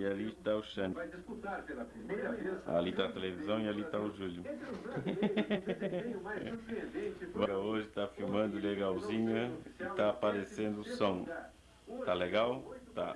E ali está o Xande. Ali está a televisão e ali está o Júlio. Agora hoje está filmando legalzinho e está aparecendo o som. Tá legal? Tá.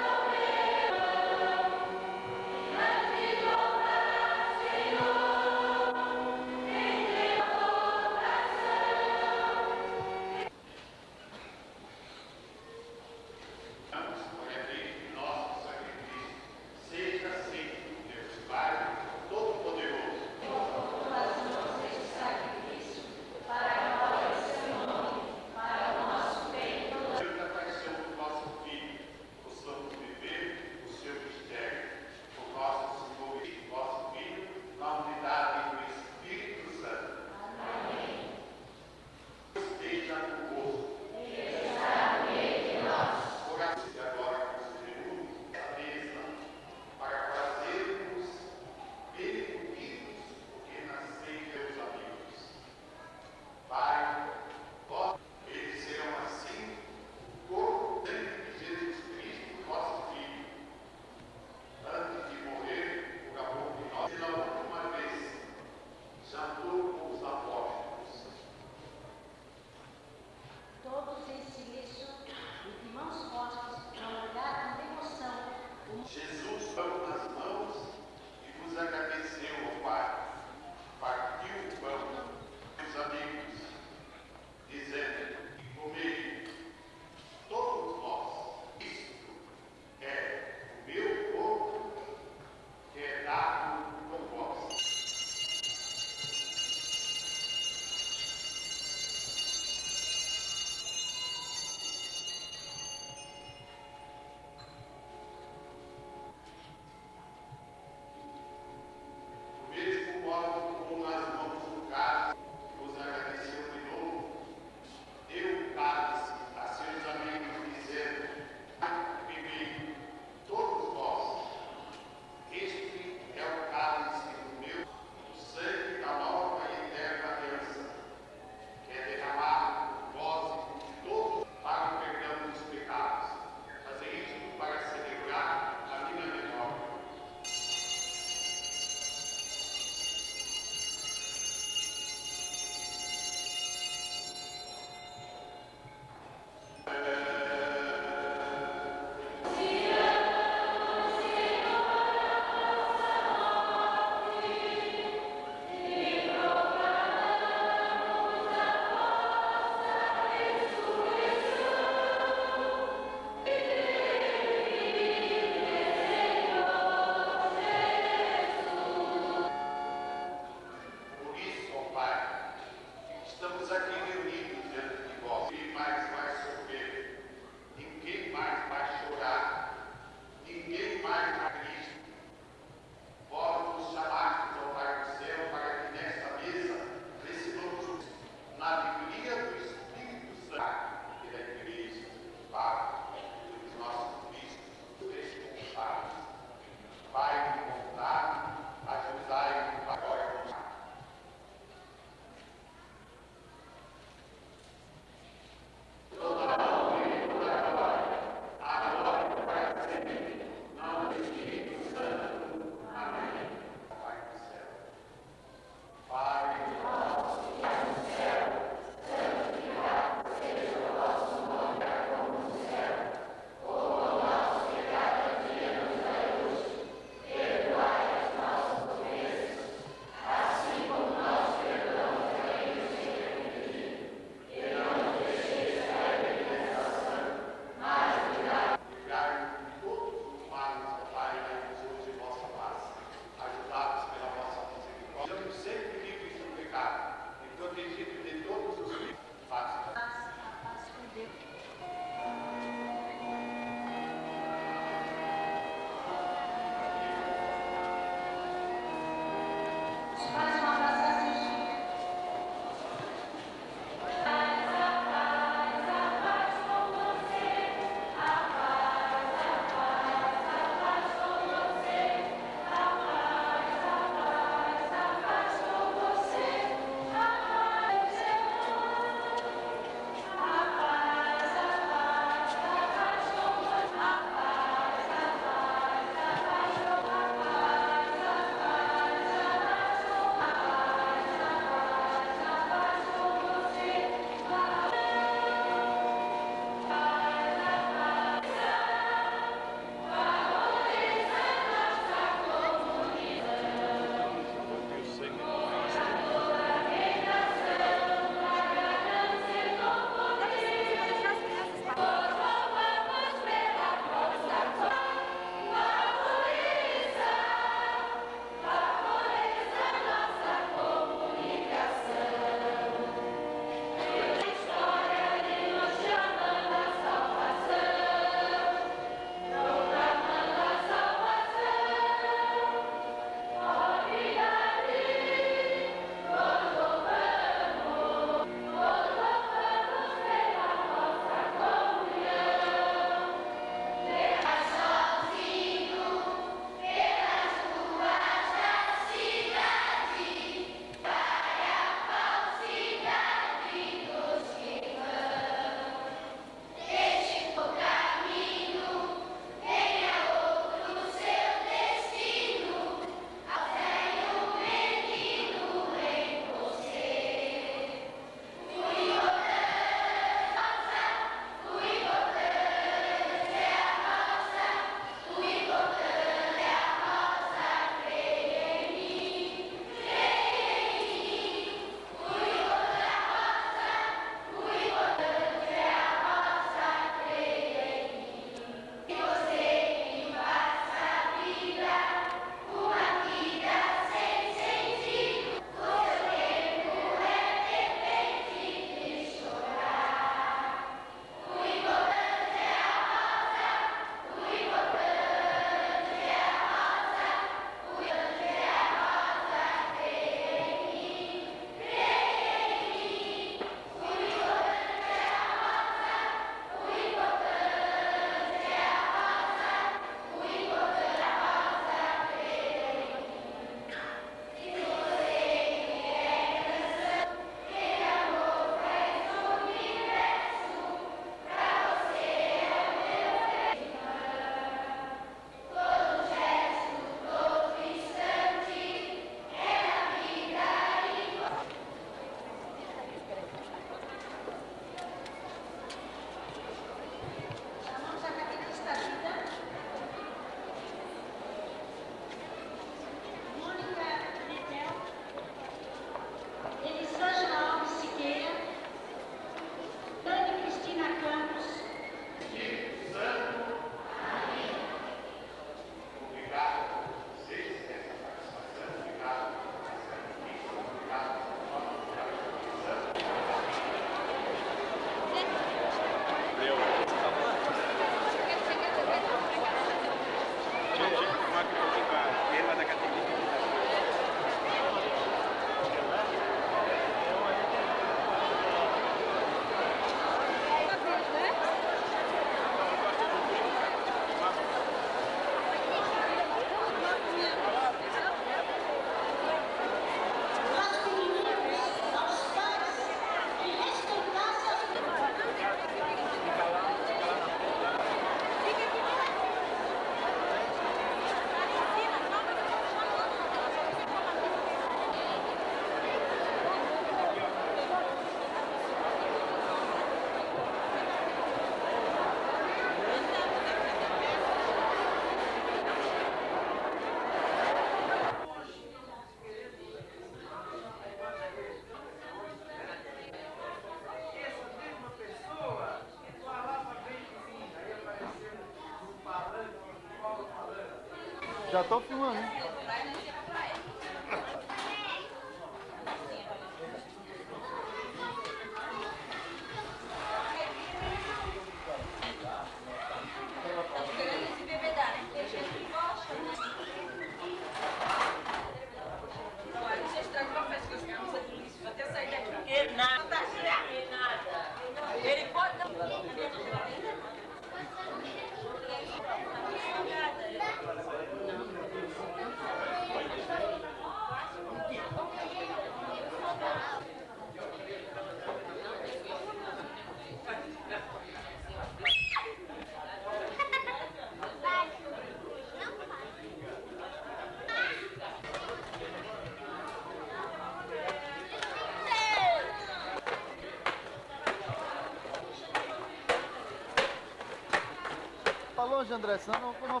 Longe, André, senão não, não...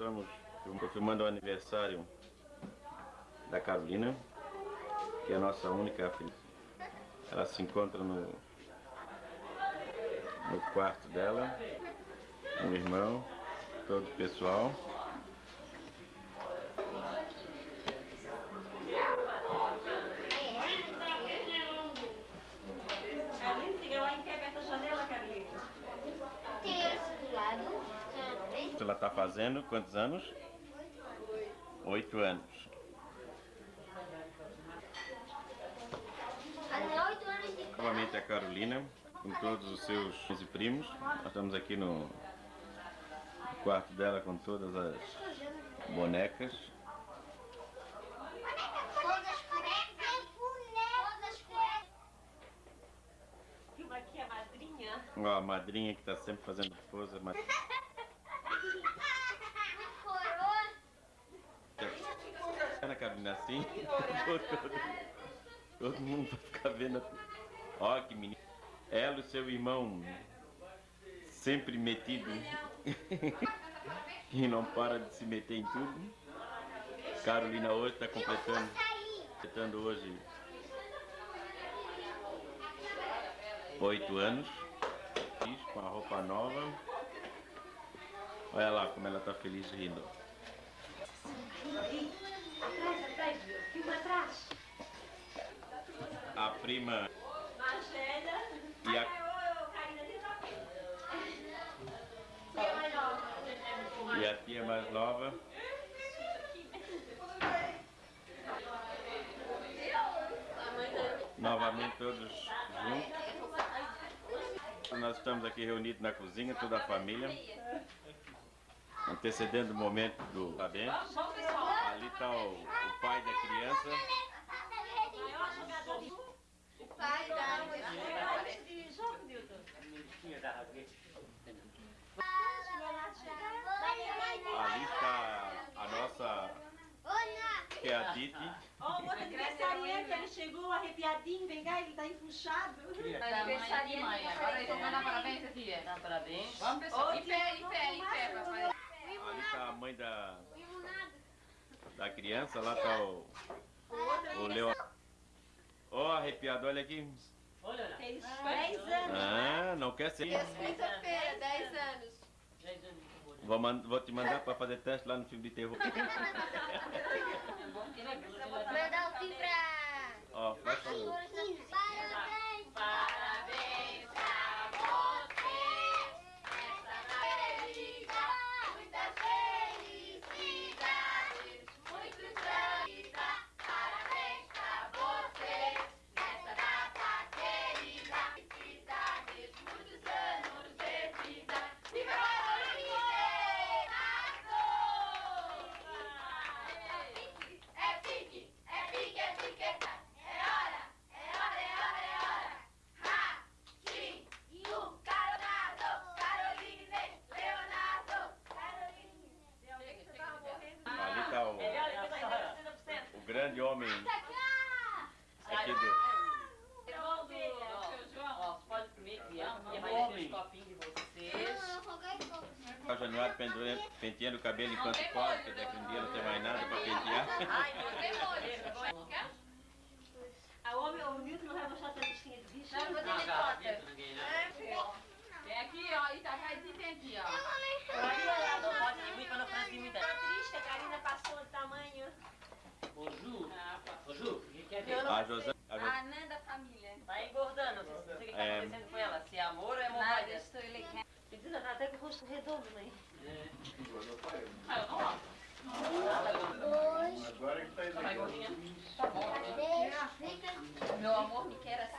estamos confirmando o aniversário da Carolina, que é a nossa única filha. Ela se encontra no, no quarto dela, o irmão, todo o pessoal. Carlinhos, fica lá em pé perto da janela, Carlinhos. Tem esse do lado. também. Ela fazendo quantos anos? Oito anos. Novamente a Carolina, com todos os seus e primos. Nós estamos aqui no quarto dela com todas as bonecas. Madrinha. Ó, a madrinha que está sempre fazendo pose. mas- Muito coroa. Carolina assim, todo, todo mundo vai ficar vendo. Ó, que menino. Ela e seu irmão, sempre metido, e não para de se meter em tudo. Carolina hoje está completando, completando hoje oito anos, com a roupa nova. Olha lá como ela está feliz rindo. Atrás, atrás, filma atrás. A prima Marcela. e a, e a tia mais nova. Novamente todos juntos. Nós estamos aqui reunidos na cozinha, toda a família. Antecedendo o momento do parabéns. Vamos, vamos, pessoal. Ali está o, o pai da criança. O pai da de jogo, Nilton. Ali está a nossa, que é a Didi. Ó, o outro aniversariante, ele chegou arrepiadinho, vem cá, ele tá enfuchado. Aniversariante, mãe. Agora eu tô dando parabéns aqui, é. Dá parabéns. Vamos, pessoal. Em pé, em pé, em pé, papai. Ali está a mãe da, da criança. Lá está o, o Leo. Ó, arrepiado, olha aqui. Olha, Fez 10 anos. Ah, não quer ser. Quinta-feira, 10 anos. Vou, man- vou te mandar para fazer teste lá no filme de terror. Mandar o fim pra... Ó, favor. Parabéns! Parabéns O Januário pendurando- penteando o cabelo enquanto corre, porque daqui um dia não tem mais nada para pentear. Ai. Não quer? A homem, o Nilton não vai mostrar sua listinha de bicho. Não, vou ter né? Tem aqui, ó, Itajaí tem aqui, ó. Olha, não pode ir muito para não fazer imidade. Tá triste, a Karina passou de tamanho. Ô, Ju, ô, Ju, o que quer ver? A José. A Jo- A Nã da família. Tá engordando, não sei o que tá É. acontecendo com ela. Se é amor ou é Nada, hemorragia. estou elegante. Menina, tá até com o rosto redondo, né? Tá Tá mais. Meu amor me quer assim.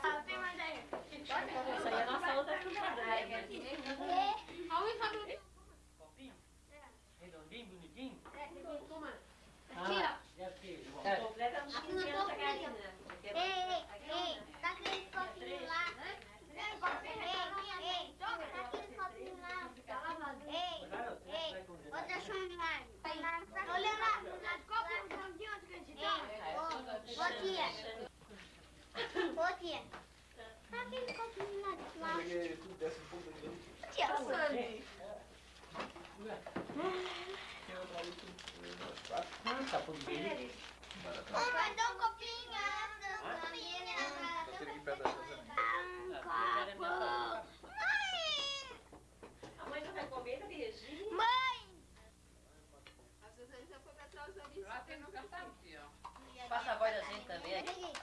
Isso aí é a nossa outra filmada? Copinho? Redondinho, bonitinho? Aqui, ó. Deve ter. Completa uns 15 anos a Karina. Ei, ei, ei, tá aquele copinho lá. Ei, ei, ei, tá aquele copinho lá. Ei, ei, outra chumbar. Olha lá, copo de onde que a gente tá? Ô, tia. Ô. Tá aquele copinho lá de lá. Tia, Sandy. Ah, tá tudo bem. Ô, vai dar um copinho. essa menina, Um copo. Mãe! A mãe não vai comer, tá beijinho. Mãe! Passa a voz da gente também. Bota Aqui,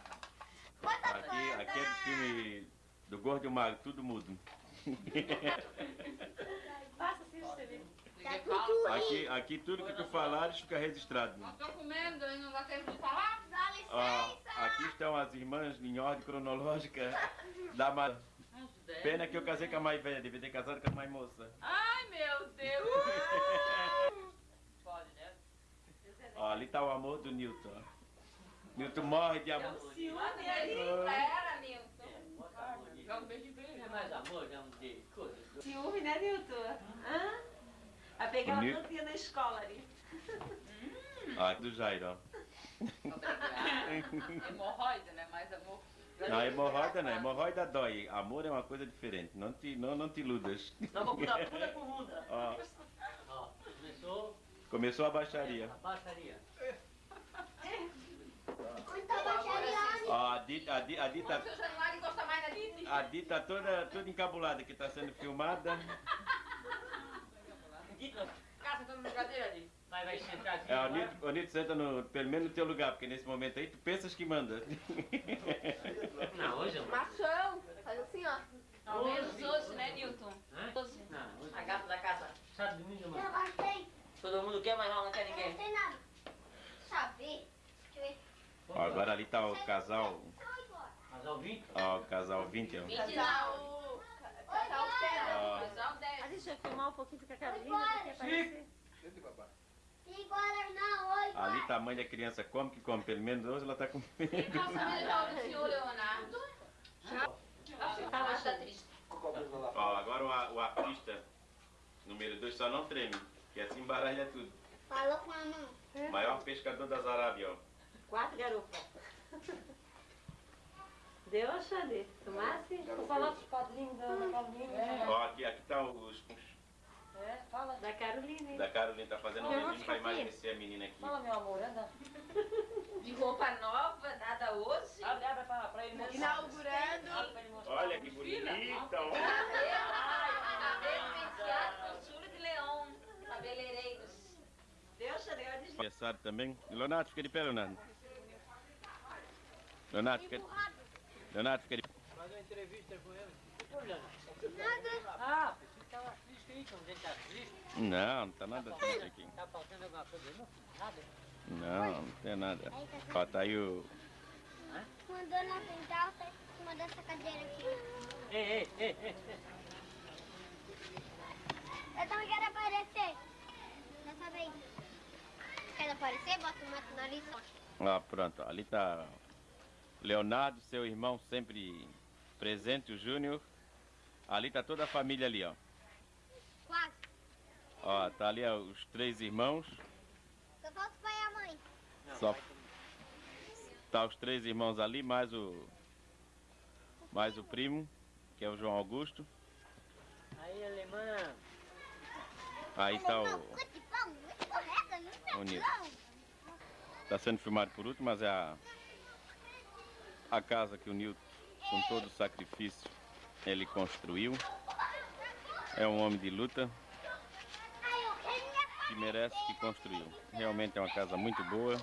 aqui é do filme do Gordo e o Magro, tudo mudo. Passa assim você vê. Tá tudo Aqui, aqui tudo que tu falares fica registrado. Tô comendo e não dá tempo de falar? Dá licença! aqui estão as irmãs em ordem cronológica da mais. Pena que eu casei com a mais velha, devia ter casado com a mais moça. Ai, meu Deus. Pode, né? Ali tá o amor do Newton. Ó. Newton morre de amor. Ciúme ali. Era, Nilton. Joga um beijo de beijo. É mais amor, já de coisa. Ciúme, né, Nilton? Hã? Vai pegar Nilton- tanto ia na escola ali. Aqui do Jairo, ó. Hemorroida, né? Mais amor. Não, hemorroida não, hemorroida dói. Amor é uma coisa diferente. Não te, não, não te iludas. Não vou mudar pura com muda. Ó, Ó, começou começou a baixaria. a baixaria. A Dita, a Dita, a Dita, a Dita toda, toda encabulada que está sendo filmada. Dito, Casa, tô na cadeira ali. vai, vai sentar aqui. É, o. Nito, o Nito senta no, pelo menos no teu lugar, porque nesse momento aí tu pensas que manda. Não, hoje eu não. Machão. Faz assim, ó. Ao menos hoje, né, Nilton? Hoje. Não, hoje A gata da casa. Sabe domingo, Eu mano? gostei. Todo mundo quer, mas não quer Eu não ninguém. gostei nada. Sabe? Ó, agora ali tá o casal, Casal 20? ó, o casal 20, ó. Casal. Casal Ó. 10. Casal 10. Ah, deixa eu filmar um pouquinho com a Carolina, Vai porque oito Ali tá a mãe da criança come que come, pelo menos hoje ela tá comendo. do senhor Leonardo. Ah, está triste. Ó, agora o, a- o artista número 2 só não treme, que assim embaralha tudo. Falou com a mão. Maior pescador das Arábias, ó. Quatro garopas. Deu, Xande? Tomasse? Vou falar dos padrinhos da Carolina. Ó, aqui, aqui tá os É, fala. Da Carolina, hein? da Carolina, tá fazendo um pra fica aqui. emagrecer a menina aqui. Fala, meu amor, anda. De roupa nova, nada hoje. Abre, abre pra, pra ele mostrar. Inaugurando. Olha que bonita, ó. Cabelo penteado com chura de leão. Cabeleireiros. Deu, Xande? Diz Aniversário também. Leonardo, fica de pé, Leonardo. Leonardo, fica. Leonardo, fica de. Faz uma entrevista com ele. Que problema? Nada. Ah, pensei que tava triste aí, quando ele tá triste. Não, não tá nada triste aqui. Tá faltando alguma coisa? Não, nada. Não, não tem nada. Ó, tá aí o... Mandou na central, tá em cima dessa cadeira aqui. Ei, ei, ei, ei. Eu também quero aparecer. Dessa vez. Quer aparecer? Bota o mato no nariz. Ó, pronto, ali tá Leonardo, seu irmão sempre presente, o Júnior. Ali tá toda a família ali, ó. Quase. Ó, tá ali ó, os três irmãos. Só falta o pai e a mãe. Só tá os três irmãos ali, mais o mais o primo, que é o João Augusto. Aí, alemã. Aí tá o o Nilson. Tá sendo filmado por último, mas é a a casa que o Nilton, com todo o sacrifício, ele construiu. É um homem de luta que merece que construiu. Realmente é uma casa muito boa,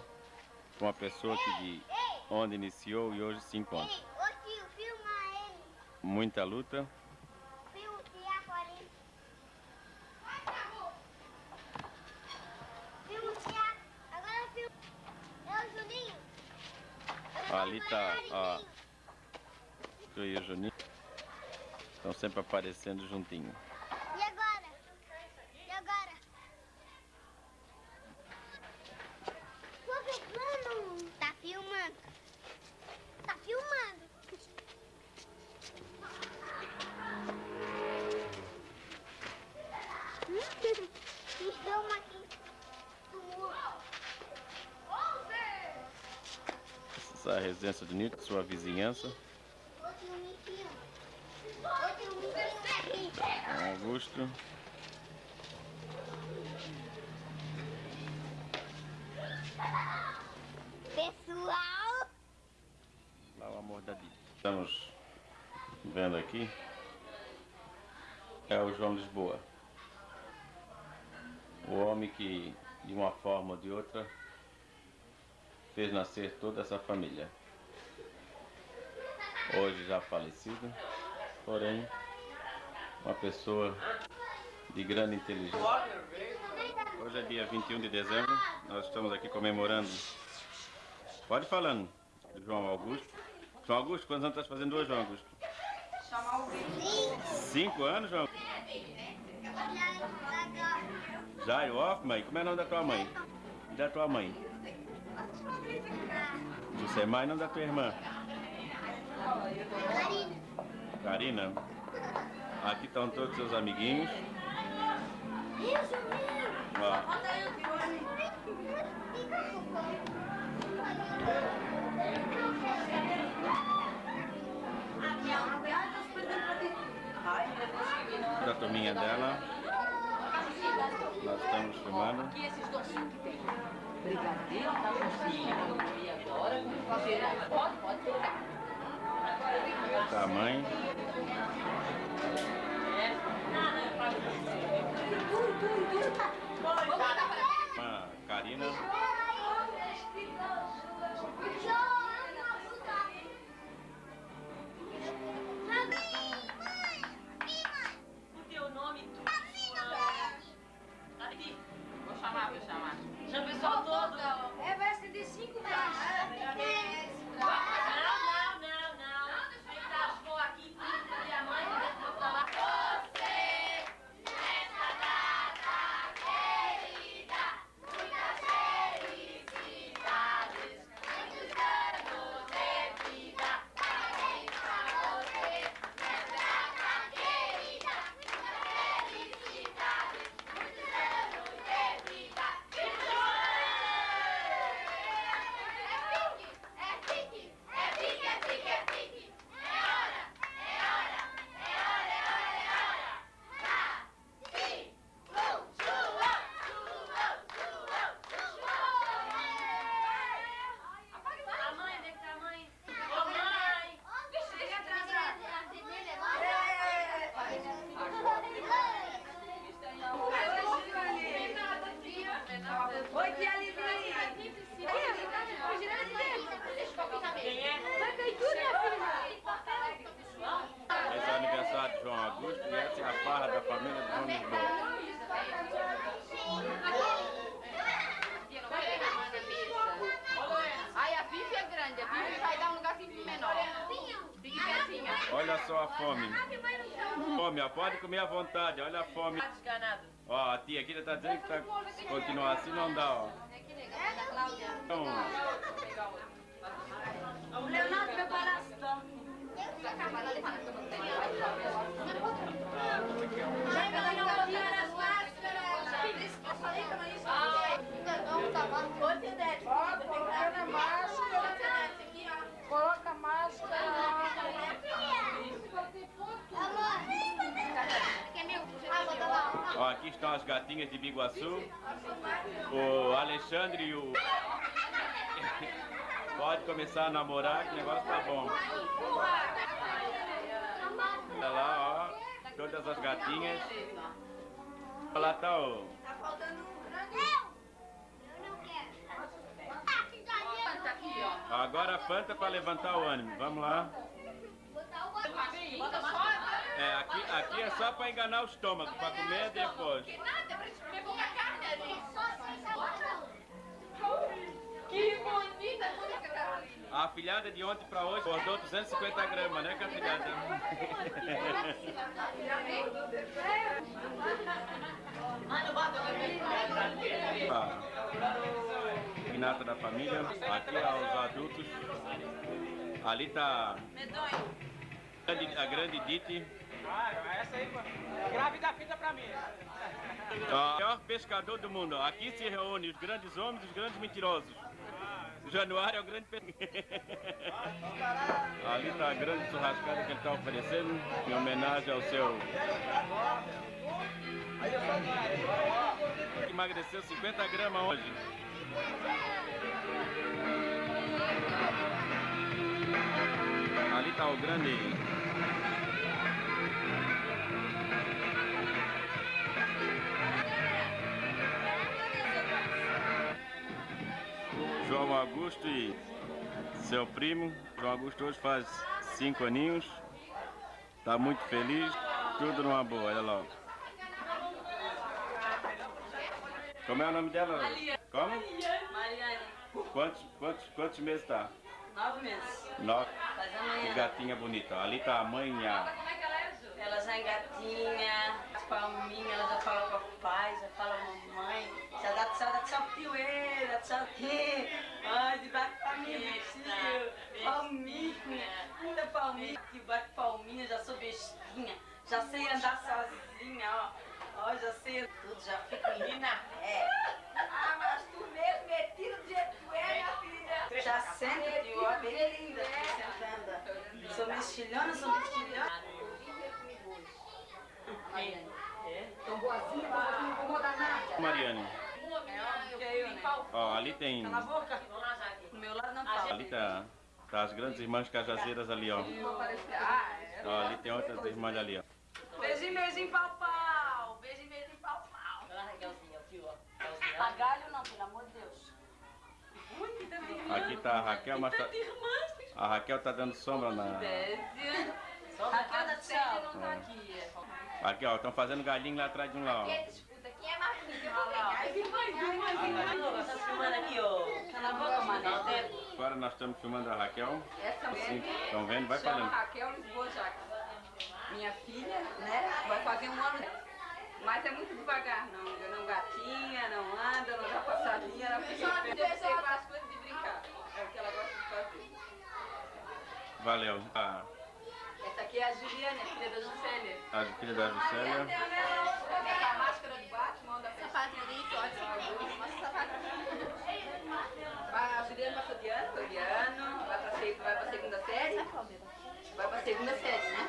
com uma pessoa que de onde iniciou e hoje se encontra. Muita luta, Ali tá a tu e o Juninho. Estão sempre aparecendo juntinho. E agora? E agora? Tô filmando. Tá filmando. Tá filmando. Me filma aqui. Do muro. Essa é a residência do Nilton, sua vizinhança. Ô tio, me filma. Ô tio, me filma aqui. João Augusto. Pessoal. Lá o amor da vida. Estamos vendo aqui. É o João Lisboa. O homem que, de uma forma ou de outra, fez nascer toda essa família. Hoje já falecido, porém, uma pessoa de grande inteligência. Hoje é dia 21 de dezembro, nós estamos aqui comemorando. Pode ir falando, João Augusto. João Augusto, quantos anos estás fazendo hoje, João Augusto? Cinco anos, João? Jair Hoffman, como é o nome da tua mãe? E da tua mãe? Você é mãe, não da tua irmã? Karina. Aqui estão todos seus amiguinhos. Ó, da turminha dela. Nós estamos filmando. Brigadeiro, tá. E agora, fazer? Pode, pode pegar. Tá a fome. Fome, pode comer à vontade, olha a fome. Ó, a tia aqui tá dizendo que tá, continuar assim não dá, ó. Então, O Leonardo preparasse, tá? Chega lá, não tira as máscaras. Ô, Tedete, coloca na máscara. Coloca a máscara. ó, aqui estão as gatinhas de Biguaçu. O Alexandre e o... Pode começar a namorar que o negócio tá bom. Olha lá, ó. Todas as gatinhas. Lá tá o... Agora a Fanta para levantar o ânimo. Vamos lá. É, aqui, aqui é só para enganar o estômago, para comer depois. Que bonita, bonita, Carolina. A afilhada de ontem para hoje engordou 250 gramas, né, afilhada? Ah, Pinata da família, aqui aos adultos. Ali tá a grande- a essa aí, fita pra mim. O maior pescador do mundo. Aqui se reúnem os grandes homens e os grandes mentirosos. Januário é o grande pescador. Ali está a grande churrascada que ele está oferecendo em homenagem ao seu. Emagreceu 50 gramas hoje. Ali está o grande. João Augusto e seu primo. João Augusto hoje faz cinco aninhos. Tá muito feliz. Tudo numa boa, olha lá. Como é o nome dela? Como? Mariane, Quantos, quantos, quantos meses tá? Nove meses. Nove. Faz Que amanhã. gatinha bonita. Ali tá a mãe e a... Ela já engatinha, as palminhas, ela já fala papai, já fala mamãe, já dá tchau, dá tchau tio, ê, dá tchau tio, ai, de bate palminha tio, palminha, muita palminha, que bate palminha, já sou bestinha, já sei andar sozinha, ó, ó, já sei tudo, já fico linda, é. Ah, mas tu mesmo metido do jeito que tu é, Já senta, tio, ó, bem linda, aqui sentada. Sou mexilhona, sou mexilhona. Mariane. É? Tão boazinha, boazinha, não incomoda nada. Mariane. É eu, né? Ó, ali tem... Cala a boca. Do meu lado não fala. Ali tá, tá as grandes irmãs cajazeiras ali, ó. Ah, é. ó ali tem outras irmãs ali, ó. Beijinho, beijinho, pau, pau. Beijinho, beijinho, pau, pau. Olha lá, Raquelzinha, tio, ó. Agalho não, pelo amor de Deus. Ui, que tanta irmã. Aqui tá a Raquel, mas tá, a Raquel tá dando sombra na... Raquel da Tchau. não tá aqui. é. Aqui, ó, estão fazendo galinho lá atrás de um lá, ó. Quem é mais. Tá filmando aqui, ó. Cala a boca, mané. Agora nós estamos filmando a Raquel. Essa Sim, mulher estão vendo? Vai falando. Raquel Lisboa. Minha filha, né? Vai fazer um ano. Mas é muito devagar, não. Eu não gatinha, não anda, não dá passadinha. Ela fica esperando você faz coisas de brincar. É o que ela gosta de fazer. Valeu. A, Essa aqui é a Juliana, a filha da Juscelia. a filha da Juscelia. Essa a máscara de Batman, da sapato bonito, ótimo. Mostra o sapato. A Juliana passou de ano, foi de ano, vai pra, seg- vai pra segunda série. Vai pra segunda série, né?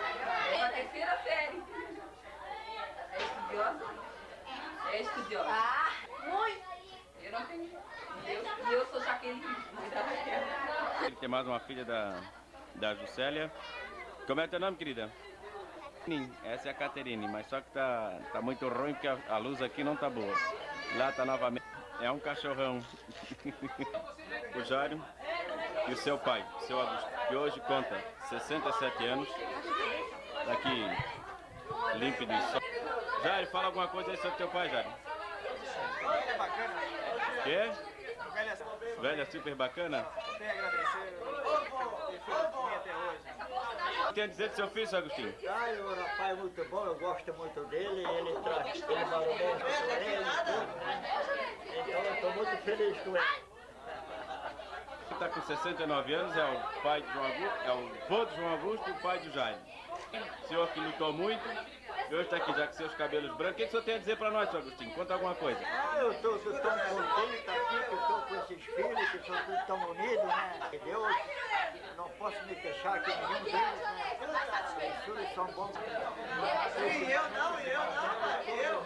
É pra terceira série. É estudiosa? É estudiosa. Ah, muito! Eu não tenho. E eu, eu sou Jaqueline, Raquel. Tem mais uma filha da, da Juscelia. Como é teu nome, querida? Essa é a Caterine, mas só que tá, tá muito ruim porque a, a luz aqui não tá boa. Lá tá novamente. É um cachorrão. o Jário e o seu pai, seu Augusto, que hoje conta 67 anos. Tá aqui limpo de sol. Jair, fala alguma coisa aí sobre teu pai. Ele é? Velha, Velha super bacana? Tem a dizer do seu filho, seu Agostinho? Ai, o rapaz é muito bom, eu gosto muito dele, ele traz, valoriza ele, tudo, né? Então eu estou muito feliz com ele. Está com 69 anos, é o pai de João Augusto, é o vô de João Augusto e o pai de Jaime. O senhor que lutou muito, e hoje está aqui já com seus cabelos brancos. O que, que o senhor tem a dizer para nós, seu Agostinho? Conta alguma coisa. Ah, eu estou tão contente aqui, que estou com esses filhos, que são todos tão unidos, né? Deus, não posso me queixar que nenhum deles, né? Os filhos são bons. E eu não, e eu não, e eu.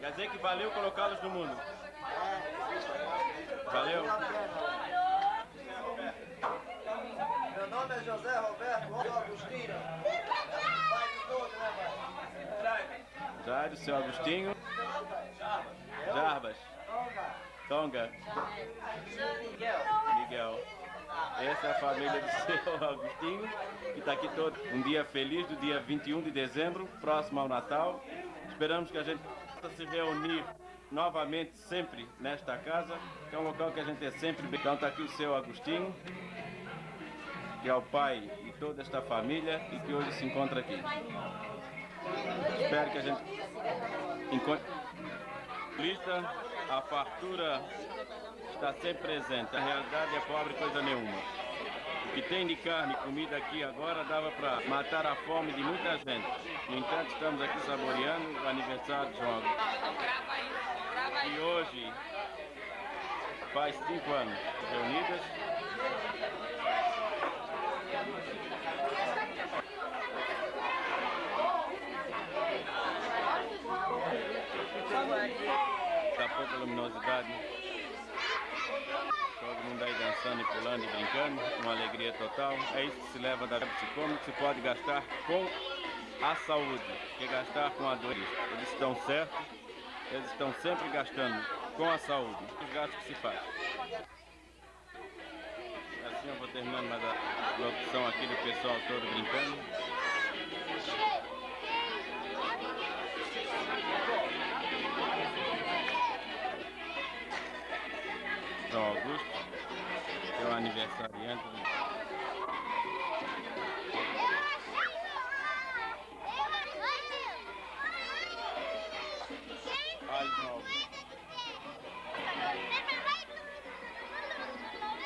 Quer dizer que valeu colocá-los no mundo. Valeu? Meu nome é José Roberto Rosa Agostinho. Pai de todos, né, pai? Jairo, seu Agostinho. Jarbas. Tonga. Miguel. Essa é a família do seu Agostinho, que está aqui todo. Um dia feliz do dia 21 de dezembro, próximo ao Natal. Esperamos que a gente possa se reunir novamente sempre nesta casa, que é um local que a gente é sempre bem. Então está aqui o seu Agostinho, que é o pai de toda esta família e que hoje se encontra aqui. Espero que a gente encontre. Lista, a fartura está sempre presente. A realidade é pobre coisa nenhuma. O que tem de carne e comida aqui agora dava para matar a fome de muita gente. No entanto, estamos aqui saboreando o aniversário de João. E hoje faz cinco anos reunidas. Está pouca luminosidade. Todo mundo aí dançando e pulando e brincando, uma alegria total. É isso que se leva da que se pode gastar com a saúde, que gastar com a dor. Eles estão certos, eles estão sempre gastando com a saúde, os gastos que se faz. Assim eu vou terminando mais a locução aqui do pessoal todo brincando. João Augusto, que é o aniversariante do.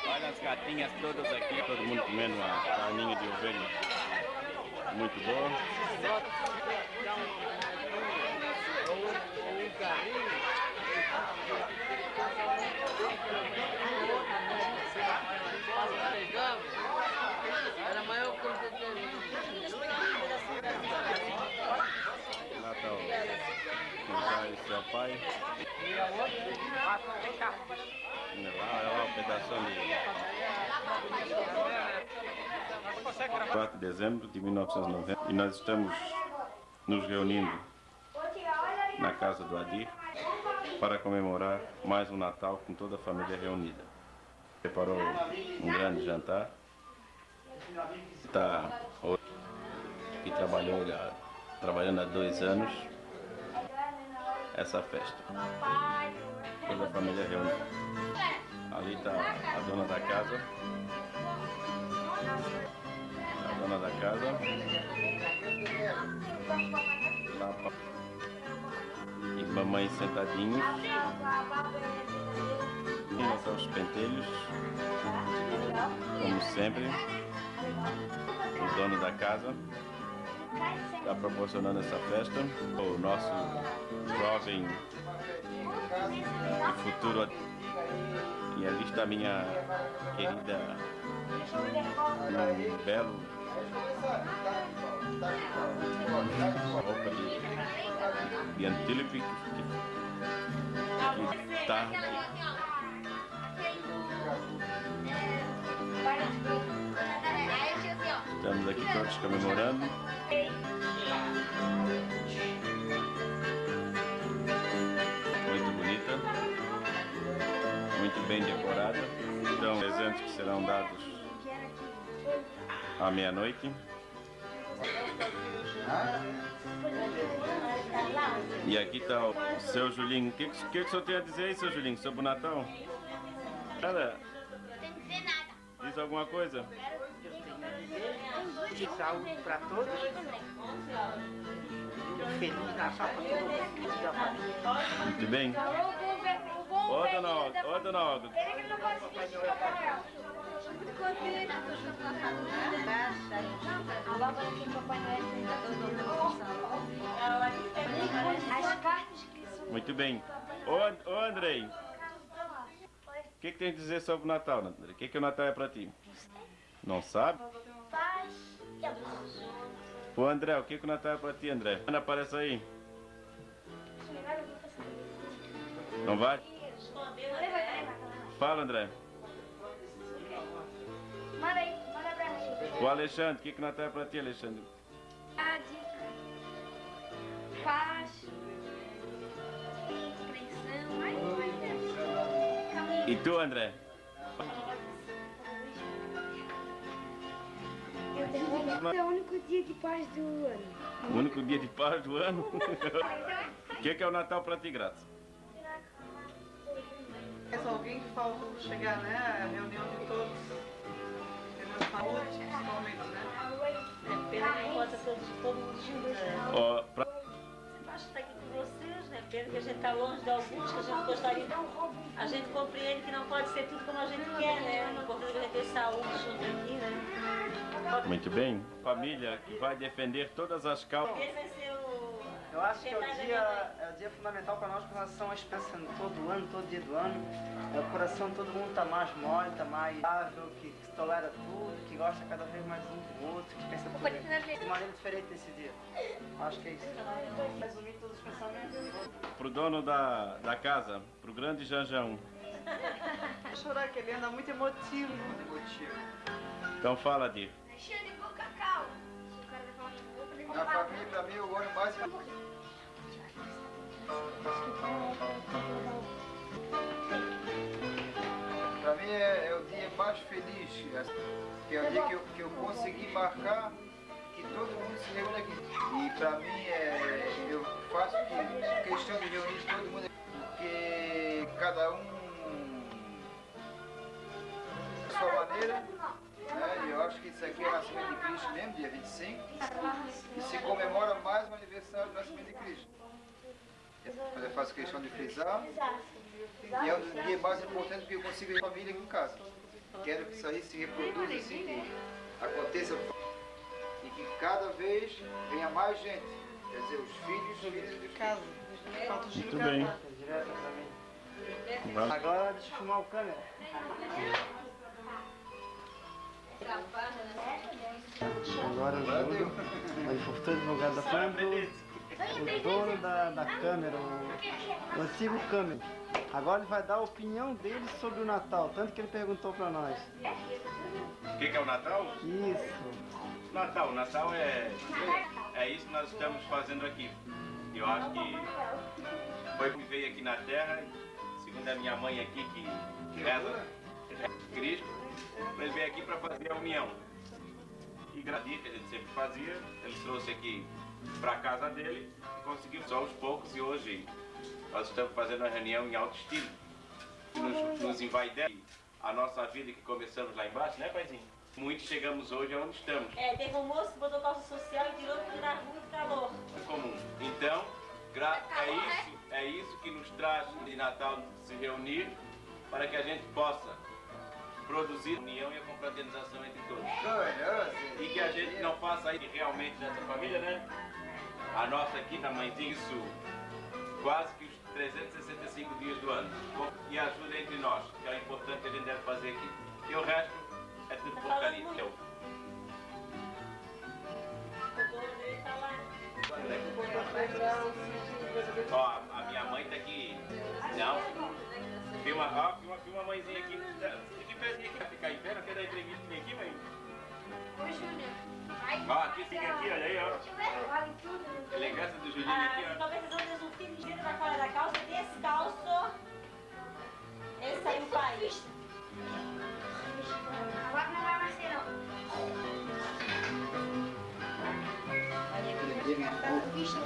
Olha as gatinhas todas aqui, todo mundo comendo uma carninha de ovelha. Muito boa. Era maior que Lá está o o pai e seu pai. Olha lá, o pedaço de 4 de dezembro de 1990 e nós estamos nos reunindo na casa do Adir para comemorar mais um Natal com toda a família reunida. Preparou um grande jantar. Está e trabalhou trabalhando há dois anos essa festa. Toda a família reunida. Ali está a dona da casa. A dona da casa. Lá, e mamãe sentadinhos. E nós aos pentelhos. Como sempre. O dono da casa está proporcionando essa festa. O nosso jovem e futuro. E ali está minha querida, num belo roupa de, antílope que está Aqui todos comemorando. Muito bonita. Muito bem decorada. Então, presentes que serão dados à meia-noite. E aqui tá o seu Julinho. O que, que, que o senhor tem a dizer aí, seu Julinho, sobre o Natal? Cara, diz alguma coisa? De saúde para todos. Feliz Natal para todo mundo. Muito bem. Ó, dona Olga, ó, dona Olga. Muito bem. Ô, ô Andrei, o que, que tem a dizer sobre o Natal, Andrei? O que, que o Natal é pra ti? Não sabe? Paz e amor. Ô André, o que, que o Natal é pra ti, André? Ana, aparece aí. Não vai? Fala, André. Manda aí, manda pra. O Alexandre, o que, que o Natal é pra ti, Alexandre? Paz. E tu, André? É o único dia de paz do ano. O único dia de paz do ano? O que, que é o Natal pra ti, Graça? Mas alguém que faltou chegar, né? A reunião de todos. Entendeu? Saúde, principalmente, né? É pena que não todos, todo mundo junto. Pena que a gente tá longe de alguns que a gente gostaria. A gente compreende que não pode ser tudo como a gente quer, né? O importante é que a gente tenha saúde junto aqui, né? Muito bem. Família que vai defender todas as causas. Eu acho que é o dia, é o dia fundamental para nós com relação à espécie todo ano, todo dia do ano. É, o coração de todo mundo tá mais mole, tá mais ável, que, que tolera tudo, que gosta cada vez mais um do outro, que pensa tudo de maneira diferente nesse dia. Acho que é isso. Resumir todos os pensamentos. Pro dono da, da casa, pro grande Janjão. Vai chorar que ele anda muito emotivo. Muito emotivo. Então fala, Dir. Alexandre, vou cacau. Na família, pra mim, eu olho mais. Pra mim é, é o dia mais feliz, que é o dia que eu, que eu consegui marcar que todo mundo se reúne aqui. E pra mim é, eu faço que- questão de reunir todo mundo aqui, porque cada um a sua maneira. E eu acho que isso aqui é o nascimento de Cristo mesmo, dia 25. E se comemora mais o aniversário do nascimento de Cristo. Mas eu faço questão de frisar. E é um dos dias mais importantes porque eu consigo ver a família aqui em casa. Quero que isso aí se reproduza assim, que aconteça e que cada vez venha mais gente. Quer dizer, os filhos, os filhos e os Casa. Falta o Muito bem. Agora deixa eu filmar o câmera. Agora o dono, o importante advogado da câmera, o dono da, da câmera, o, o antigo câmera. Agora ele vai dar a opinião dele sobre o Natal, tanto que ele perguntou pra nós. O que, que é o Natal? Isso. Natal, Natal é, é isso que nós estamos fazendo aqui. Eu acho que foi que veio aqui na Terra, segundo a minha mãe aqui, que reza Cristo, ele veio aqui para fazer a união. E a gente sempre fazia, ele trouxe aqui para a casa dele e conseguiu só aos poucos e hoje nós estamos fazendo uma reunião em alto estilo, que nos, nos envaidece a nossa vida que começamos lá embaixo, né paizinho? Muitos chegamos hoje aonde estamos. É, teve um moço que botou calça social e tirou porque era muito calor. É comum. Então, gra- é isso, é isso que nos traz de Natal se reunir para que a gente possa produzir a união e a confraternização entre todos. E que a gente não faça aí realmente dessa família, né? A nossa aqui na mãezinha, isso quase que os 365 dias do ano. E ajuda entre nós, que é o importante que a gente deve fazer aqui. E o resto é tudo porcaria. Eu. O dono dele tá lá. Ó, a- a minha mãe tá aqui. Não. Filma, ó, filma, filma a mãezinha aqui. Aqui. Ficar em pé, não quer dar entrevista nem aqui, mãe? Oi, Júnior. Ó, aqui, fica aqui, olha aí, ó. Elegância do Julinho Ah, aqui, ó. talvez vão ter um filho da fora da calça, descalço. Esse aí o pai. Agora não mais não.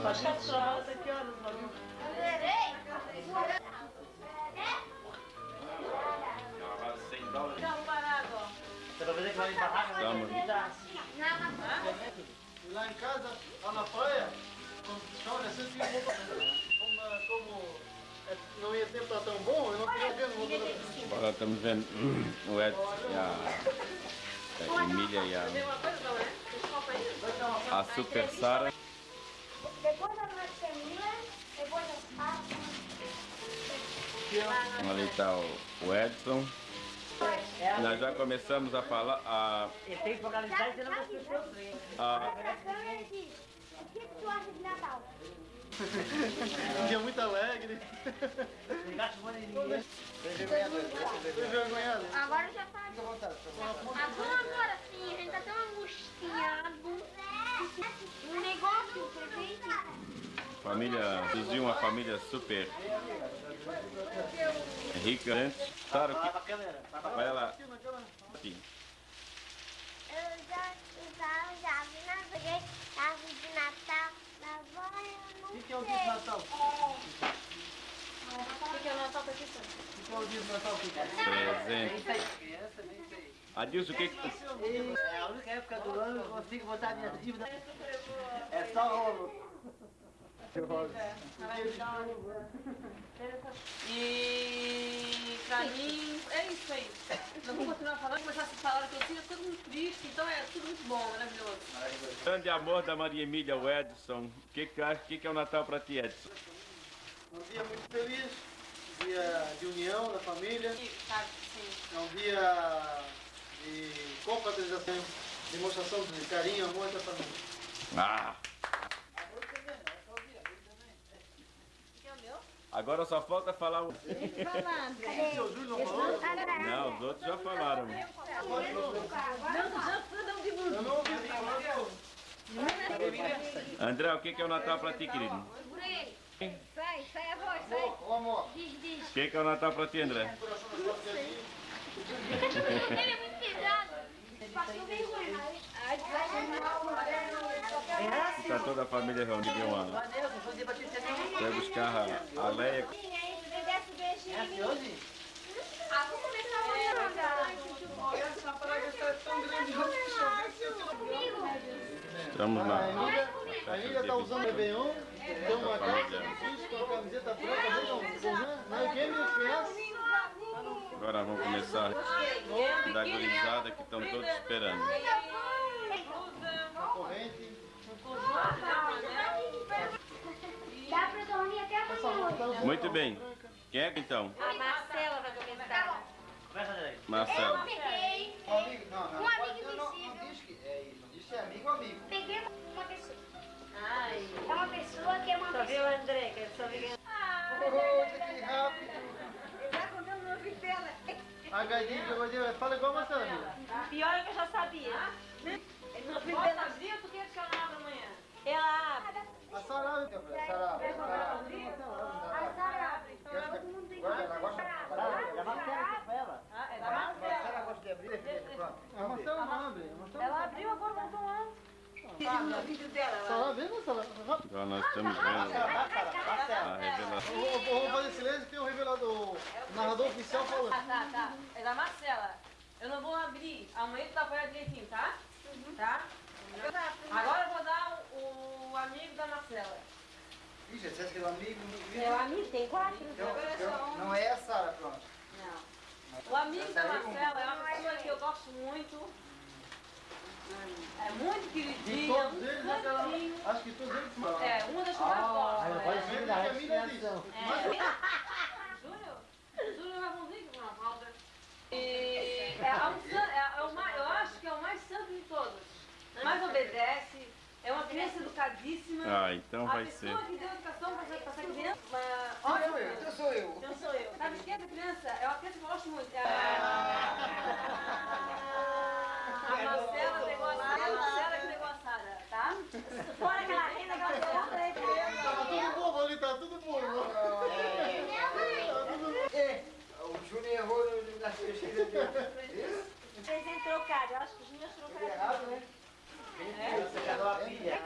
Faz caçola, que horas, mano? Sem Tá. E lá em casa, lá na praia, fica roupa. Como, como é, não ia tempo tá tão bom, eu não queria ver roupa da Agora estamos vendo o Edson e a, a Emília e a, a Super Sara. Depois da. Ali está o Edson. Nós já começamos a falar. A, Ele tem que focalizar e você não vai esquecer o trem. a, O que tu acha de Natal? Um dia muito alegre. Envergonhado. Agora já tá. Agora, agora sim, a gente tá tão angustiado. Um negócio, presente. Família Suzinho, uma família super rica. Né? Claro que. Vai lá. Aqui. Eu já, já, já vi na frente, de Natal. Na avó eu não O que que é o dia de Natal? O que é o Natal pra questão? O que é o dia de Natal? Presente. Adilson, o que. É a única época do ano que eu consigo botar minha dívida. É só rolo. E pra mim é isso aí. Não vou continuar falando, começar a falar que eu sinto tudo muito triste, então é tudo muito bom, maravilhoso. Grande amor da Maria Emília, o Edson. O que, o que, que é o Natal para ti, Edson? Um dia muito feliz, dia de união da família, Sabe, sim. é um dia de confraternização, demonstração de carinho, amor da família. Ah! Agora só falta falar o. Júlio não os outros já falaram. Não. André, o que, que é o Natal para ti, querido? Sai, sai a voz, sai. Ô amor, Diz, diz. O que, que é o Natal para ti, André? Ele é muito pesado. Passou vergonha. Ai, Está toda a família reunida debater você tem Vai buscar a, a Leia. A Estamos A na. A Emília tá usando o Réveillon, tem uma calça com a camiseta branca, não, é das crianças. Agora vamos começar da gurizada que estão todos esperando. Uma corrente. Dá pra dormir até amanhã. Muito bem. Quem é que então? A Marcela vai começar. Começa, André. Marcelo. Peguei. um amigo, não, não, Um amigo não, não, não diz que é, não diz se é amigo ou amigo. Peguei uma pessoa. Ai. É uma pessoa que é uma Só viu pessoa. o André, que é só viu. Oh, que rápido. Já contando no ouvido dela. A galinha. Fala igual a Marcela. Pior é que eu já sabia. No fim dela sabia, tu Ela abre. A Sarah, Sarah, Sarah. A Sara. Todo mundo tem que Gosta, ela gosta? Já vai pra ela. Ah, é da Marcela. Ela gosta de abrir? Pronto. a Marcela não abre. A Marcela Ela abriu agora voltou lá. No vídeo dela. Sarah, vem, Marcela. Rápido. Agora nós estamos vendo a revelação. Eu vou- Vamos fazer silêncio que tem um revelador, o narrador oficial falando. Tá, tá, tá. É da Marcela. Eu não vou abrir. Amanhã tu tá apoiado direitinho, tá? Tá? Agora eu vou dar o, o amigo da Marcela. Ixi, você que é amigo? É o amigo, tem quatro. Então, então, não é a Sara, pronto. Não. O amigo da Marcela é uma pessoa que eu gosto muito. É muito De queridinha, todos muito eles, aquela, fofinho. acho que todos eles são. É, uma das que eu mais gosto. Aí É. seguir da respiração. É. Júlio? Júlio vai bonzinho com uma falta. E é, a- é, é o mais, eu acho que é o mais santo de todos. Mais obedece, é uma criança educadíssima. Ah, então vai a ser. pessoa que deu educação para essa, criança. Uma, Então olha, sou eu, então sou eu. então sou eu. Sabe o que é essa criança? É uma criança que eu gosto muito. É a, a Marcela pegou a Sara, a Marcela que pegou a Sara, tá? Fora aquela renda, aquela criança. Tá tudo bobo ali, tá tudo bobo. É, o Júnior errou no- nas pesquisas dele. Vocês têm trocado, eu acho que os meus trocaram. Errado, né? Você quer dar uma pilha.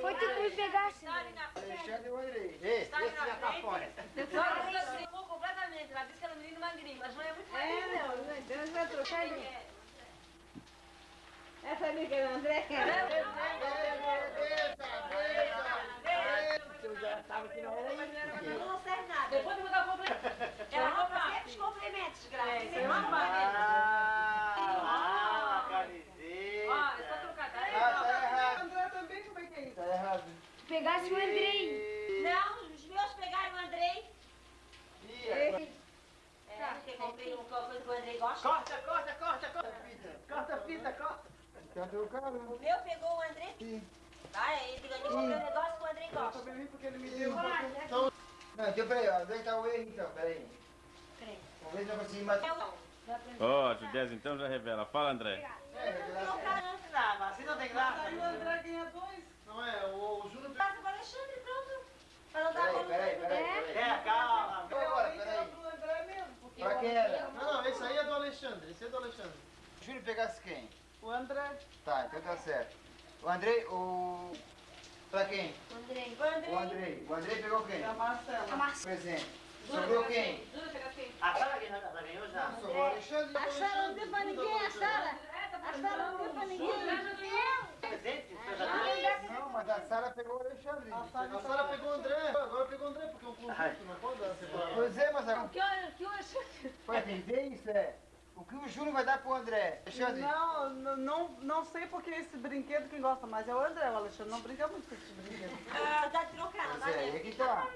Foi tu que me pegaste. Alexandre e o Andrei. Ei, esse completamente. Ela disse que menino magrinho, mas não é muito magrinho. É, não. Deus vai trocar ele. Essa amiga do André. Eu já estava aqui na hora. Não serve nada. Depois de mandar complemento. Ela compra os complementos, graças. Você não complementa. Pegasse o Andrei. Não, os meus pegaram o Andrei. É, porque eu comprei uma coisa que o Andrei gosta. Corta, corta, corta, corta. Corta a fita, corta. Cadê o cara? O meu pegou o Andrei. Sim. Tá, ele comprou um negócio que o Andrei Eu gosta. também vim porque ele me deu um pouco. Não, então peraí, ó. Onde é que tá o erro então? Peraí. Vamos ver se eu consigo. Eu Ó, Judésia, então já revela. Fala, André. É, revelar não certo. quero Não, não tem graça. André ganha dois. Não é? O, o Júnior Passa para o Alexandre, pronto. Pra não dar Peraí, peraí, peraí. André. peraí. É, calma. Então agora, Aí era peraí. André Pra o- quem era? Não, não, esse aí é do Alexandre. Esse é do Alexandre. O Júlio pegasse quem? O André. Tá, então tá certo. O Andrei, o... Pra quem? Andrei. O Andrei. O Andrei. O Andrei pegou quem? A Marcela. Presente. Sobrou quem? Júlio, pega quem? A Sara ganhou, já ganhou já. Sobrou o Alexandre. A Sara não deu pra ninguém, a Sara. A Sara não deu pra ninguém. Presente. Não, mas a Sara pegou o Alexandre. A Sara pegou o André. Agora pegou o André porque é um conjunto. Não pode dar separado. Pois é, mas agora... Hora, que hora você... Foi entender isso, é? O que o Júnior vai dar pro André? Alexandre. Não, não, não, não sei porque esse brinquedo quem gosta mais é o André. O Alexandre não brinca muito com esse brinquedo. Ah, dá de trocar, não dá Pois é, aí que tá.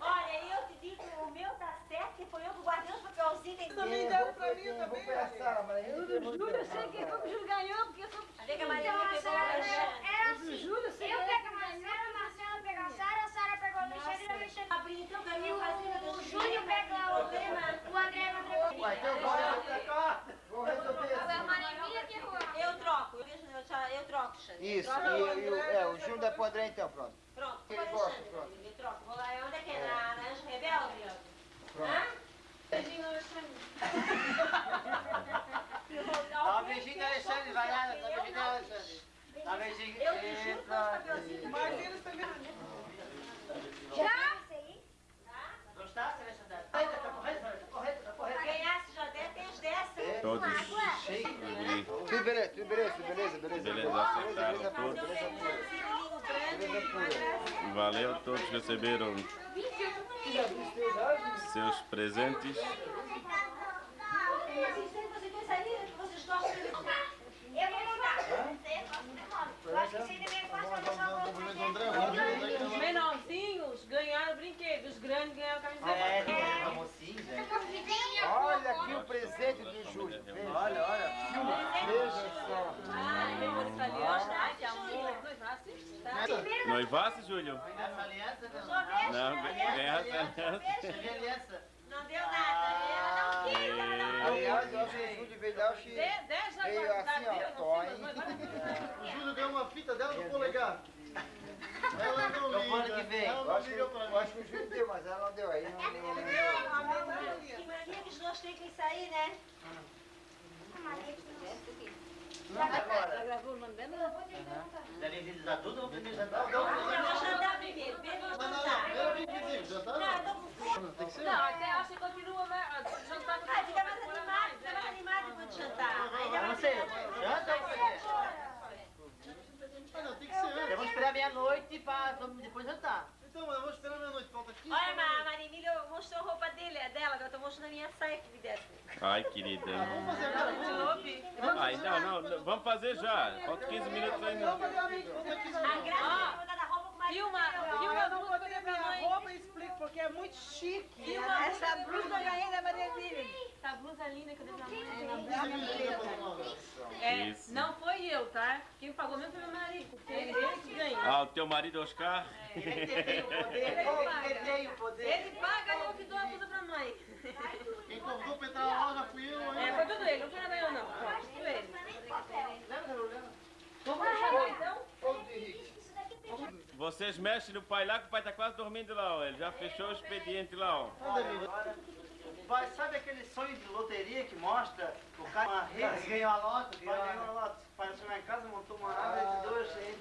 Olha, eu te digo, o meu tá certo, que foi eu que guardei os papelzinhos. tem- Também deram pra mim também. foi Sara, O do Júlio, eu sei que como o Júlio ganhou, porque eu sou... Cadê que a Alexandre? Era assim. Júlio, eu sei Eu que pego a Marcela, a Marcela pega a Sara, a Sara pega o Alexandre e o Alexandre. Abri então pra mim, eu o, o Júnior pega o, o André Ué, então bora. Vou resolver Foi assim. Que errou. Eu troco, eu, eu, eu troco, Xande. Isso, e, e o, é, o Júnior dá pro André então, pronto. Pronto, Ele pode gosta, pronto. eu troco. Vou lá, onde é que é? Na, na Anjo Rebelde? Pronto. Hã? Beijinho Alexandre. Dá um beijinho Alexandre, vai lá, dá um beijinho Alexandre. Dá um beijinho. Eu te juro que os eles também. Já? Gostasse, Alexandre? Eita, tá correto, tá correto, tá Se correto. ganhasse já deve ter uns 10. Todos. Tudo beleza, tudo beleza, beleza, beleza. Beleza. Beleza pura. Valeu, todos receberam seus presentes. De Eu vou mudar. Eu acho que você deveria gostar de deixar o outro. Os menorzinhos ganharam brinquedos, os grandes ganharam camiseta. É, tem uma mocinha. Olha aqui o presente do Júlio. Veja. Olha, olha. Veja só. Ai, depois italiano. Ai, que amor. Noivasse. Tá? Noivasse, Júlio? Essa aliança, não. Não, ganhar aliança. Aliança. Não deu nada, né? Ela não quis, ela não Aliás, eu acho que o Júlio veio dar o X. Veio assim, ó, Júlio ganhou uma fita dela no polegar. Ela não Eu falo liga. que vem. Ela Eu não acho, que, liga pra eu mim. acho que o Júlio deu, mas ela não deu. Aí não, não, não. Que mania que os dois têm que sair, né? Agora, Ela gravou mandando? já nem vídeos adultos, vamos primeiro jantar. Eu vou jantar primeiro, primeiro eu vou Não, não, jantar. não. Pera, vem, vem, já tá? Não, eu tô com fome. Tem que ser. Não, até acho que continua, jantar com Ah, fica mais animado, fica mais animado depois de jantar. Mais Você, janta ou você? Ah. Vamos esperar meia-noite pra depois jantar. Então, mas eu vou esperar meia-noite. Falta 15 Olha, minutos. a Marimília mostrou a roupa dele, a dela, agora eu tô mostrando a minha saia que me desse. Ai, querida. Vamos fazer agora. Vamos. Ai, não, não, vamos fazer já. Falta 15 minutos ainda. Vamos fazer amigo. Vamos fazer 15 A minutos. graça é Filma, filma eu não coisas pra minha mãe. roupa e explico porque é muito chique. Filma Essa blusa eu ganhei da Maria Emília. Essa blusa linda que eu dei pra mãe. É, não foi eu, tá? Quem pagou mesmo foi meu marido, porque ele, ele que ganha. Ah, o teu marido Oscar? Ele tem o poder, ele tem o poder. Ele paga e eu que dou a blusa pra mãe. Quem convidou pra entrar na loja fui eu, É, hein? foi tudo ele, não foi nada eu não. Foi tudo ele. Lembra, lembra? Vamos fechar então? Vocês mexem no pai lá, que o pai tá quase dormindo lá, ó. Ele já fechou o expediente lá, ó. Anda, amigo. Pai, sabe aquele sonho de loteria que mostra o cara uma rede? Ganhou a loto, O pai ganhou a loto. O pai lá em casa, montou uma árvore de dois, aí,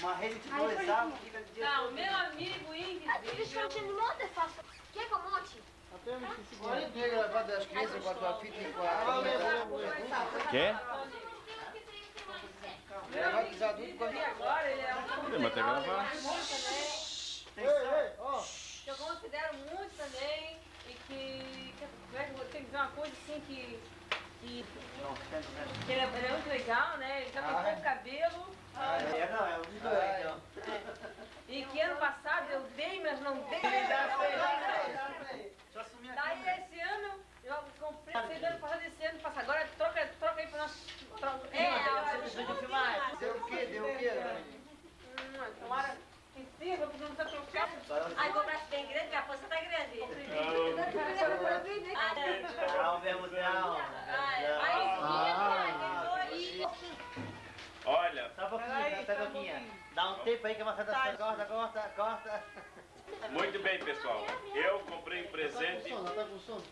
uma rede de dois árvores, fica de dia Não, todo. meu amigo invisível. monte, faço. Quer que eu monte? Olha, tu ia gravar das crianças com a tua fita e com a... Quer? Gravar dos adultos com E ele é um Podemos até gravar. Ei, ei, ó. que eu considero muito também e que, é que dizer uma coisa assim que, que, que ele, é, ele é muito legal, né? Ele já Ah, cortou é? o cabelo Ah, é, não, é um dos dois, então. e que ano passado eu dei, mas não dei. Daí esse ano eu comprei, sei do ano passado, esse ano passa agora, troca, troca aí. É, Deixa eu filmar. Deu o quê? Deu o quê? Tomara que sirva, porque não tá trocando. Ai, compraste bem grande, minha força tá grande. Ah, o bermudão. Olha, Só um pouquinho, só um pouquinho. Dá um tempo aí que você tá... Corta, corta, corta. muito bem, pessoal. Eu comprei um Tá com presente sono, tá com sono.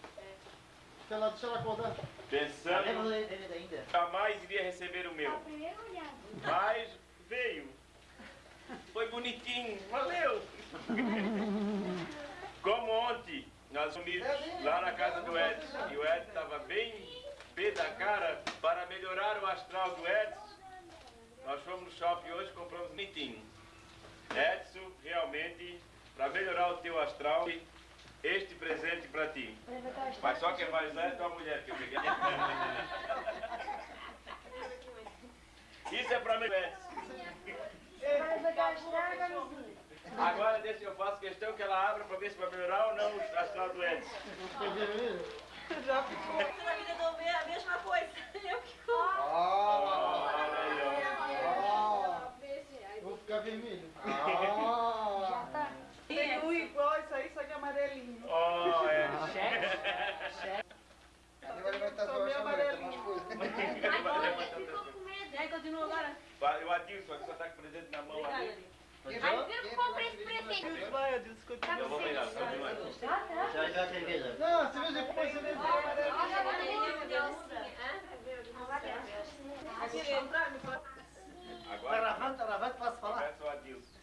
Deixa ela, deixa ela acordar. Tá pensando jamais iria receber o meu. Mas veio. Foi bonitinho, valeu. Como ontem, nós unidos lá na casa do Edson, e o Edson estava bem pé da cara para melhorar o astral do Edson. Nós fomos no shopping hoje e compramos bonitinho. Edson, realmente, para melhorar o teu astral, este presente para ti. Mas só quem vai usar é tua mulher que eu peguei. Isso é para mim, Edson. Agora deixa eu faço questão que ela abra para ver se vai melhorar ou não o astral do Edson. Toda a vida do é a mesma coisa. Eu que Ah, Olha aí, ó. Vou ficar vermelho. ah. Tem um igual isso aí, só que amarelinho. Oh, é. Ele vai levantar as duas chamas, mais coisa. E aí, continua O Adilson, só tá com o presente na mão ali. Viu que quem comprei esse mais presente. Vai, Adilson, continua. Eu vou pegar, continua. Já vai a cerveja. Não, cerveja depois, cerveja. Tá Agora gravando, tá gravando, posso falar? o Adilson.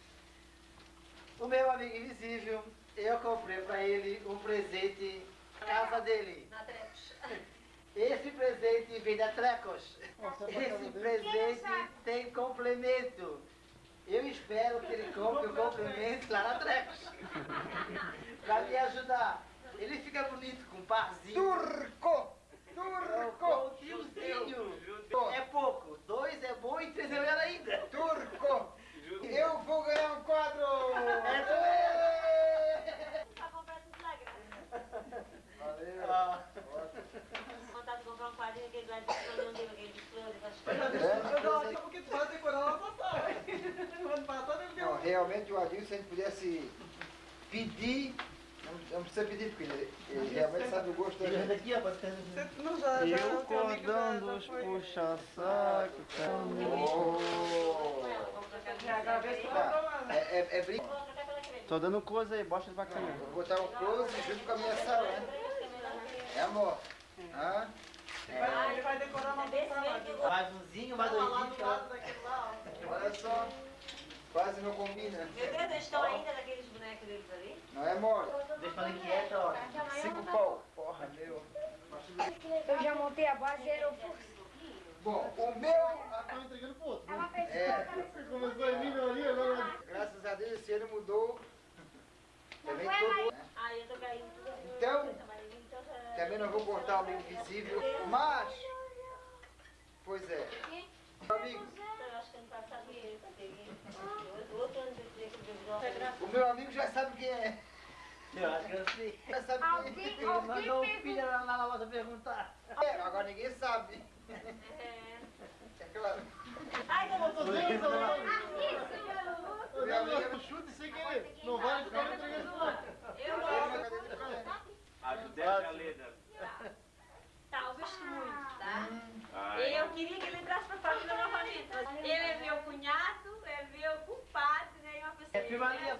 O meu amigo invisível, eu comprei pra ele um presente na casa dele. Esse presente vem da Trecos. Esse presente tem complemento. Eu espero que ele compre o complemento lá na Trecos. Pra me ajudar. Ele fica bonito com um parzinho. Turco! Turco! um tiozinho. É pouco. Dois é bom e três é melhor ainda. Turco! Eu vou ganhar um quadro! Valeu! Ah. Vontade de comprar de flor, não deu aquele de flores, Eu não, só porque tu vai decorar lá passar. Não, realmente o Adilson, se a gente pudesse pedir, não, não precisa pedir, porque ele, ele realmente sabe o gosto da gente. Aqui, ó, Não, já, já, E o cordão já dos foi. puxa-saco Oh. Já gravei esse Tá, programa. é, é, é brinco. Tô dando coisa aí, bosta câmera. Vou botar um close junto com a minha sala, né? É amor. Hã? Vai- Ele vai decorar uma vez. Mais umzinho, mais Lá doisinho. do lado daquele lá, ó. Olha só. Quase não combina. Meu Deus, eles estão ainda daqueles bonecos deles ali? Não é mole? Deixa ela quieta, ó. Cinco pau. Porra, meu. Eu já montei a base e era o Bom, o meu. Tá entregando pro outro. Ela fez É, Você começou em mim ali, agora. graças a Deus esse ano mudou. Também todo. mais- né? Ah, eu tô caindo tudo. Então, também não vou cortar o amigo invisível. Mas. Pois é. Meu amigo, Eu acho que ano passado eu peguei. Outro ano eu peguei que eu o meu amigo já sabe quem é. Eu acho que eu sei. Já sabe Alguém, quem é. Ele mandou o filho lá na loja perguntar. É, agora ninguém sabe. É claro. Ai, não, não, Tô dizendo, O meu amigo é eu chute sem querer. Não vale ficar me entregando não. Ajudei a Leda. Tá, eu gosto muito, tá? Ai. Eu queria que ele entrasse pra família novamente. mas Ele é meu cunhado, é meu compadre, né? E uma pessoa É prima ali, ó.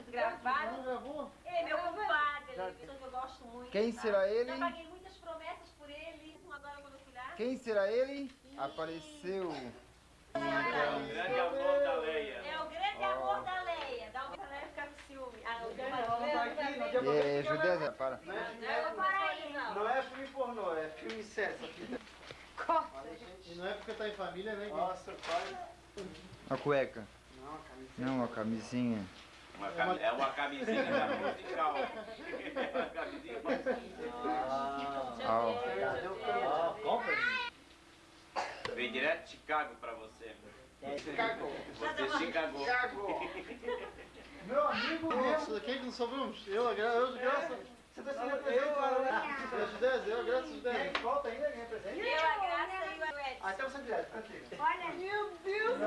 Gravada. Não gravou? Ele é meu compadre, ele é uma pessoa que eu gosto muito. Quem tá? será ele? Já paguei muitas Quem será ele? Apareceu. O grande amor da Leia. É o grande amor da Leia. Dá um pra Leia ficar com ciúme. Ah, não, Não, É, Judé, Zé, para. Não é, não é filme pornô, é filme sério. essa fita. E não é porque tá em família, né? Nossa, pai. A cueca. Não, camisinha. Não, a camisinha. Uma cami- É uma camisinha da musical. É uma camisinha Ó. Ah, compra. Vem direto de Chicago pra você. Chicago. Você Chicago. Meu amigo Nossa, quem que não sobramos? Eu, a gra... eu, graças. Você tá sendo apresentado, né? Eu, Judé, eu, a Judé. Quem falta ainda? Quem é presente? Eu, a Graça e o Edson. Ah, então você direto, contigo. Olha, Meu Deus.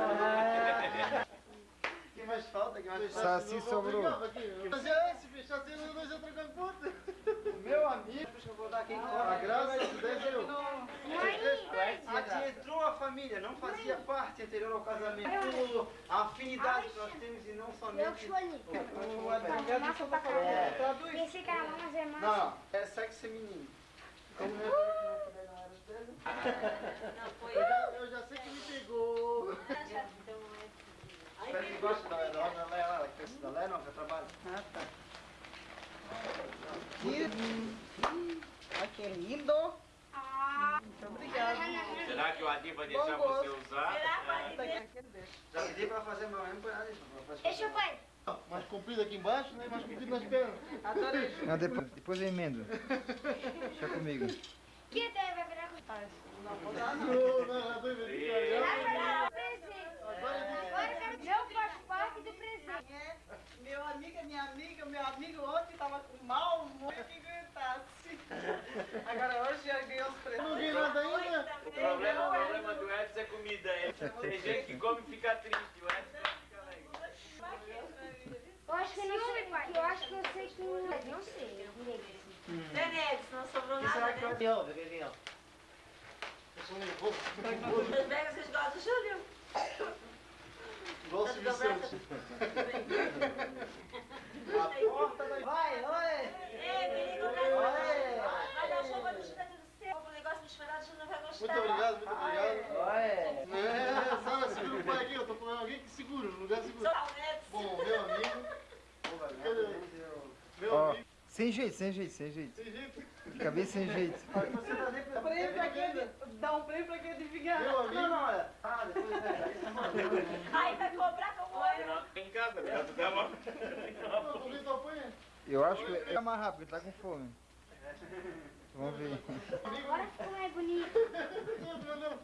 Quem mais falta? Quem mais falta? Saci sobrou. Mas é esse, bicho, assim nós já trocamos ponto. Meu amigo, deixa eu vou dar quem A graça, Judé e eu. A tia entrou a família, não fazia parte anterior ao casamento. A afinidade que nós temos e não eu somente. escolhi. O advogado de Santa Catarina. Traduz. Esse cara lá, mas é mais. Não, é sexo feminino. Como não Não, foi Eu já, eu já sei que me pegou. Espero que goste da Léa lá, que da não, já trabalha. Ah, tá. Que lindo. Ah, Será que o Adi vai deixar você usar? Já pedi pra fazer meu fazer. deixa eu ver. Mais comprido aqui embaixo, né? Mais comprido nas pernas. Adorei. Não, depois, depois eu emendo. Deixa comigo. Que deve haver com Não, não, não, tô inventando. Agora eu quero Meu faz parte do presente. Meu amigo, minha amiga, meu amigo ontem tava com mal humor que aguentasse. Agora hoje já ganhou os presentes. Não vi nada ainda. O problema, o problema do Edson é comida. Tem gente que come e fica triste. O Edson fica alegre. Eu acho que eu não sei, que eu acho que eu sei que não sei direito. Denise, não sobrou Quem será nada, que né? vai ter? Ó, vê quem é. Eu sou. Os velhos, vocês gostam do Júlio? Igual o Silvio Santos. A porta da... Vai, vai! Ei, perigo, Oi. Vai dar chuva do do céu. O negócio misturado, o Júlio não vai gostar. Muito obrigado, muito obrigado. Vai! É, Sara, segura o pai aqui, eu tô falando alguém que segura, no lugar seguro. Só o Edson. Bom, meu amigo, meu amigo, sem jeito, sem jeito, sem jeito. sem jeito, Fica bem sem jeito. Você tá nem Prêmio pra quem dá um prêmio pra quem adivinhar. meu amigo. Não, não, olha. Ah, depois é. Aí vai cobrar com o olho. Não, Em casa, né? Tu dá uma-. Eu acho que é mais rápido, ele tá com fome. Vamos ver. Agora ficou mais bonito. Não, não, não.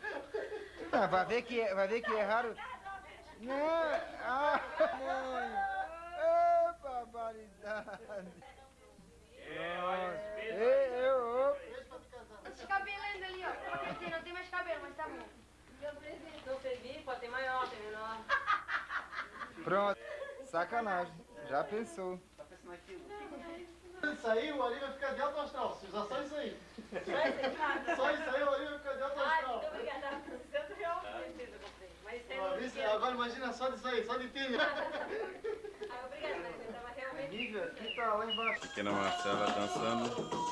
Ah, vai ver que é, vai ver que é raro. Não, ah, mãe. Ô, barbaridade. É, olha esse eu, cabelo ainda ali, ó. Quer dizer, não tem mais cabelo, mas tá bom. Não servir, pode ter maior, tem menor. Pronto. Sacanagem. Já pensou. Tá pensando aquilo? Isso aí, o Ali vai ficar de alto astral. Se usar só isso aí. Só isso aí, o Ali vai ficar de alto Ai, astral. muito obrigada. 60 reais por certeza eu comprei. Mas isso aí. Agora imagina só disso aí, só de tênis. Obrigada, mas eu tava realmente... Nível aqui tá lá embaixo. Pequena Marcela dançando.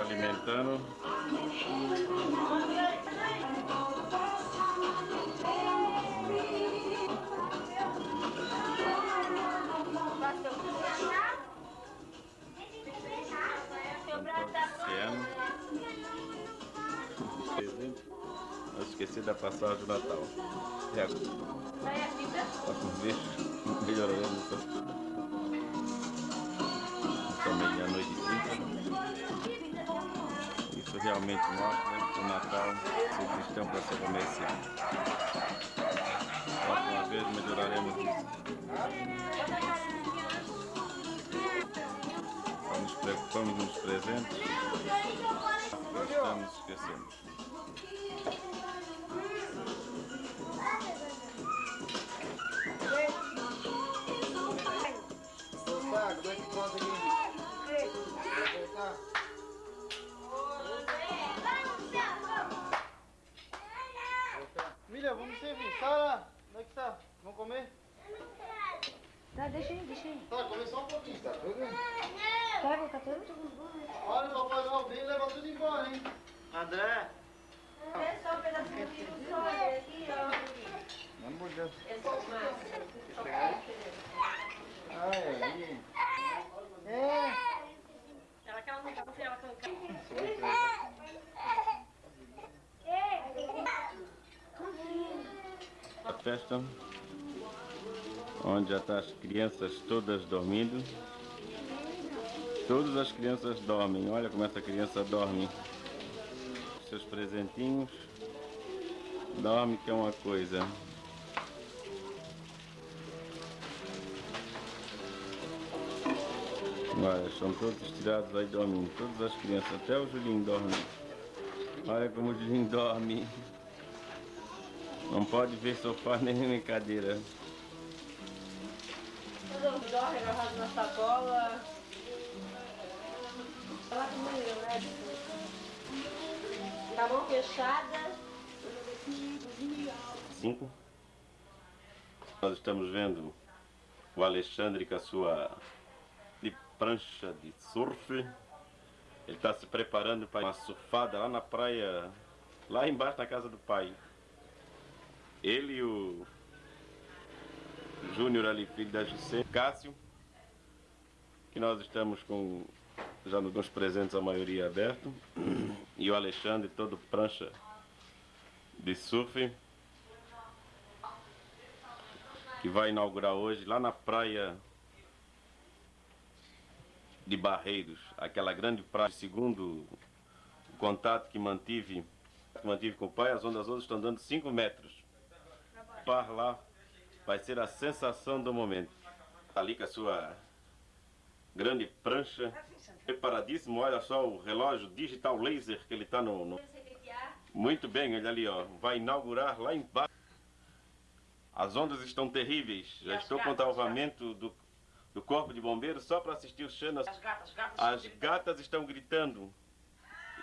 Alimentando. Eu esqueci da passagem do Natal. E agora? Vai a fita. Tá com bicho. Melhorando. Tá? São meia-noite e trinta. Isso realmente mostra né, o Natal ser cristão para ser comercial. Mais uma vez melhoraremos isso. Só nos preocupamos nos presentes. Como é que conta aqui? Milha, vamos servir. Sara, onde é que tá? Vamos comer? Eu não quero. Tá, deixa aí, deixa aí. Tá, come só um pouquinho, tá tudo? Não. Tá, tá tudo? Olha, o papai vai ouvir e leva tudo embora, hein? André. É só um pedacinho de só aqui, ó. Vamos mudar. É só massa. Ah, é. É. Ela quer não quer, ela quer. A festa onde já estão as crianças todas dormindo. Todas as crianças dormem. Olha como essa criança dorme. Seus presentinhos. Dorme que é uma coisa. Olha, estão todos tirados aí dormindo. Todas as crianças, até o Julinho dorme. Olha como o Julinho dorme. Não pode ver sofá nem cadeira. Tudo dorme agarrado na sacola. Ela comigo, né? A mão fechada. Cinco. Nós estamos vendo o Alexandre com a sua de prancha de surf. Ele está se preparando para uma surfada lá na praia, lá embaixo na casa do pai. Ele e o Júnior ali, filho da José, Cássio, que nós estamos com já nos presentes a maioria aberto, e o Alexandre todo prancha de surf, que vai inaugurar hoje lá na praia de Barreiros, aquela grande praia, segundo o contato que mantive, que mantive com o pai, as ondas hoje estão dando 5 metros. Par lá vai ser a sensação do momento. Ali com a sua grande prancha, preparadíssimo, olha só o relógio digital laser que ele está no, no... Muito bem, olha ali, ó, vai inaugurar lá embaixo. As ondas estão terríveis, já estou com o salvamento do, do corpo de bombeiros só para assistir os chanas. As gatas, as gatas. As gatas estão gritando.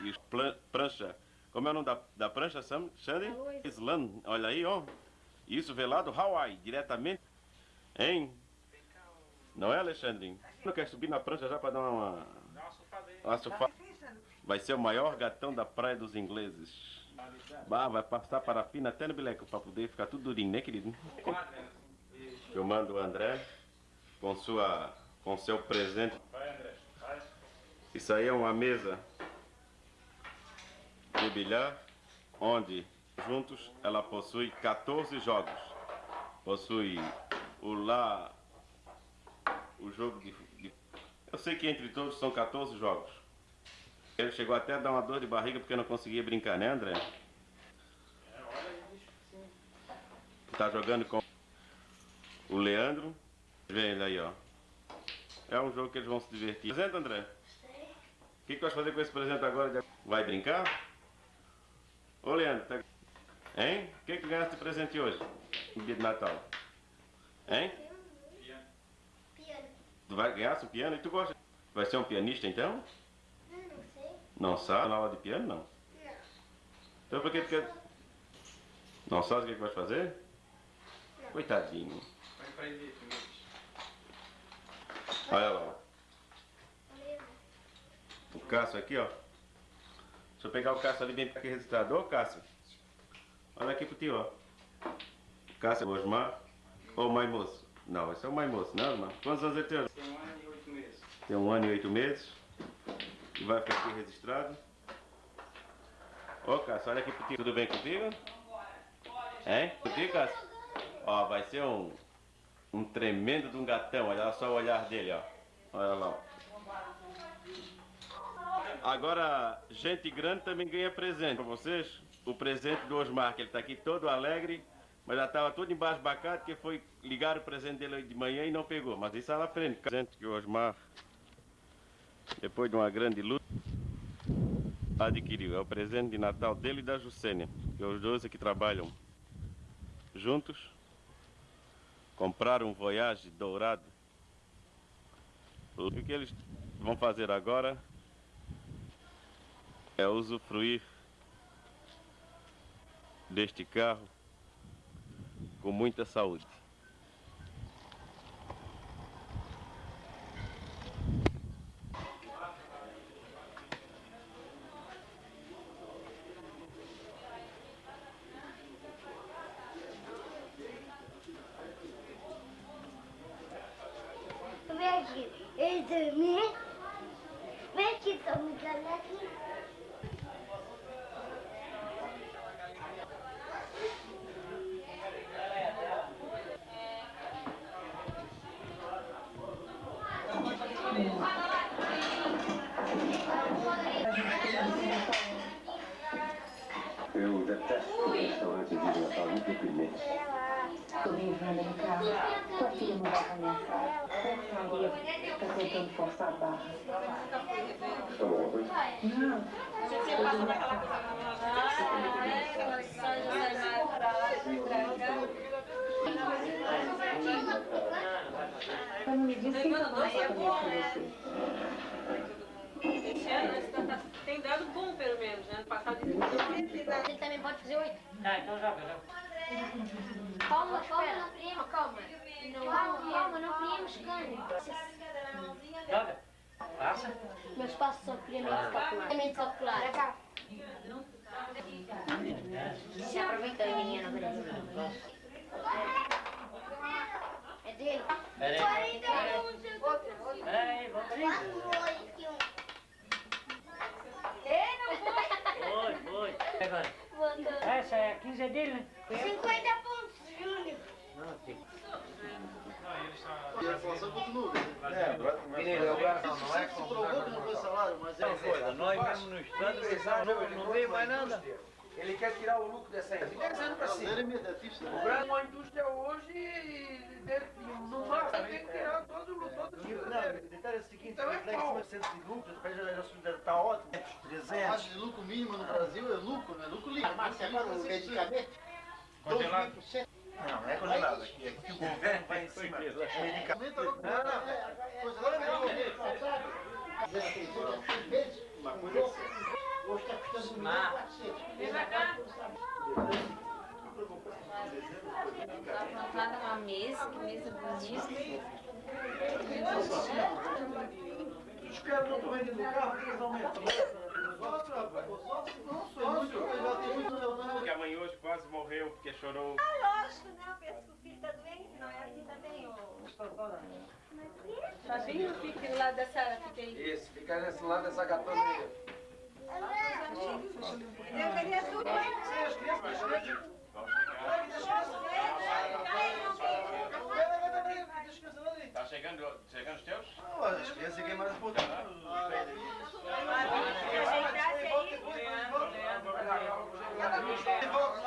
E plan- prancha. Como é o nome da, da prancha, Sam? Islan. Olha aí, ó. Isso velado Hawaii, diretamente. Hein? Não é, Alexandre? Não quer subir na prancha já para dar uma. Vai ser o maior gatão da praia dos ingleses. Bah, vai passar parafina até no bileco para poder ficar tudo durinho, né, querido? Filmando o André com sua com seu presente. Isso aí é uma mesa de bilhar onde juntos ela possui 14 jogos. Possui o lá o jogo de- eu sei que entre todos são 14 jogos. Ele chegou até a dar uma dor de barriga porque não conseguia brincar, né, André? Tá jogando com o Leandro. Vê ele aí, ó. É um jogo que eles vão se divertir. Presente, André? O que, que vai fazer com esse presente agora? Vai brincar? Ô, Leandro, tá... hein? O que, que ganhaste de presente hoje? No dia de Natal? Hein? Tu vai ganhar um piano e tu gosta? Vai ser um pianista então? Não, não sei. Não sabe? Na aula de piano, não? Não. Então por que tu quer... Não sabe o que, que vai fazer? Coitadinho. Olha lá. O Cássio aqui, ó. Deixa eu pegar o Cássio ali bem aqui registrado. Ô Cássio. Olha aqui pro tio, ó. Cássio Osmar. Ô mãe moço. Não, esse é o mãe moço, não, irmão? Quantos anos ele tem? tem um ano e oito meses. Tem um ano e oito meses. E vai ficar aqui registrado. Ô Cássio, olha aqui pro tio. Tudo bem contigo? Hein? Contigo, Cássio? Ó, vai ser um, um tremendo de um gatão. Olha só o olhar dele, ó. Olha lá, ó. Agora, gente grande também ganha presente para vocês. O presente do Osmar, que ele tá aqui todo alegre, mas já estava todo embasbacado, que foi ligar o presente dele de manhã e não pegou. Mas isso é lá na frente. Presente que o Osmar, depois de uma grande luta, adquiriu. É o presente de Natal dele e da Jussênia, que os dois aqui trabalham juntos. Compraram um Voyage dourado. O que eles vão fazer agora é usufruir deste carro com muita saúde. Vem pra cá. Tá plantada uma mesa, que mesa bonita. Os caras não estão vendendo carro, porque eles aumentam. Sócio, rapaz. Sócio, não sócio. Já tem muito leonardo. Que a hoje quase morreu porque chorou. Ah, lógico, né? Eu penso que o filho está doente, não é assim também, ô. Fabinho, fique do lado dessa... Isso, fica nesse lado dessa gatona. Está chegando, chegando os teus? Não, as crianças é mais importante. Tá. Volta, volta.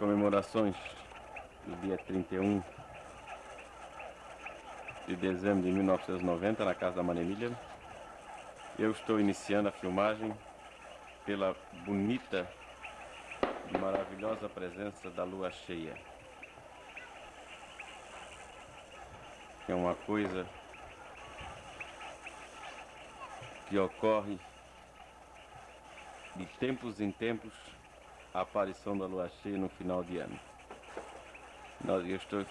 Comemorações do dia 31 de dezembro de 1990 na casa da Maria Emília. Eu estou iniciando a filmagem pela bonita e maravilhosa presença da lua cheia. É uma coisa que ocorre de tempos em tempos a aparição da lua cheia no final de ano. Eu estou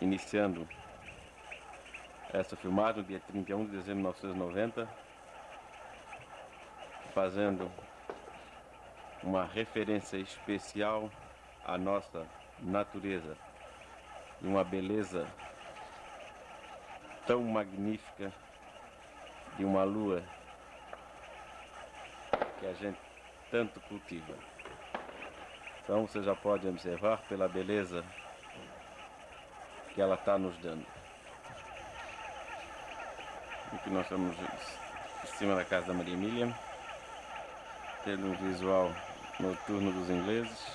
iniciando essa filmagem no dia 31 de dezembro de 1990, fazendo uma referência especial à nossa natureza e uma beleza tão magnífica de uma lua que a gente tanto cultiva. Então você já pode observar pela beleza que ela está nos dando. Aqui nós estamos em cima da casa da Maria Emília, tendo um visual noturno dos ingleses.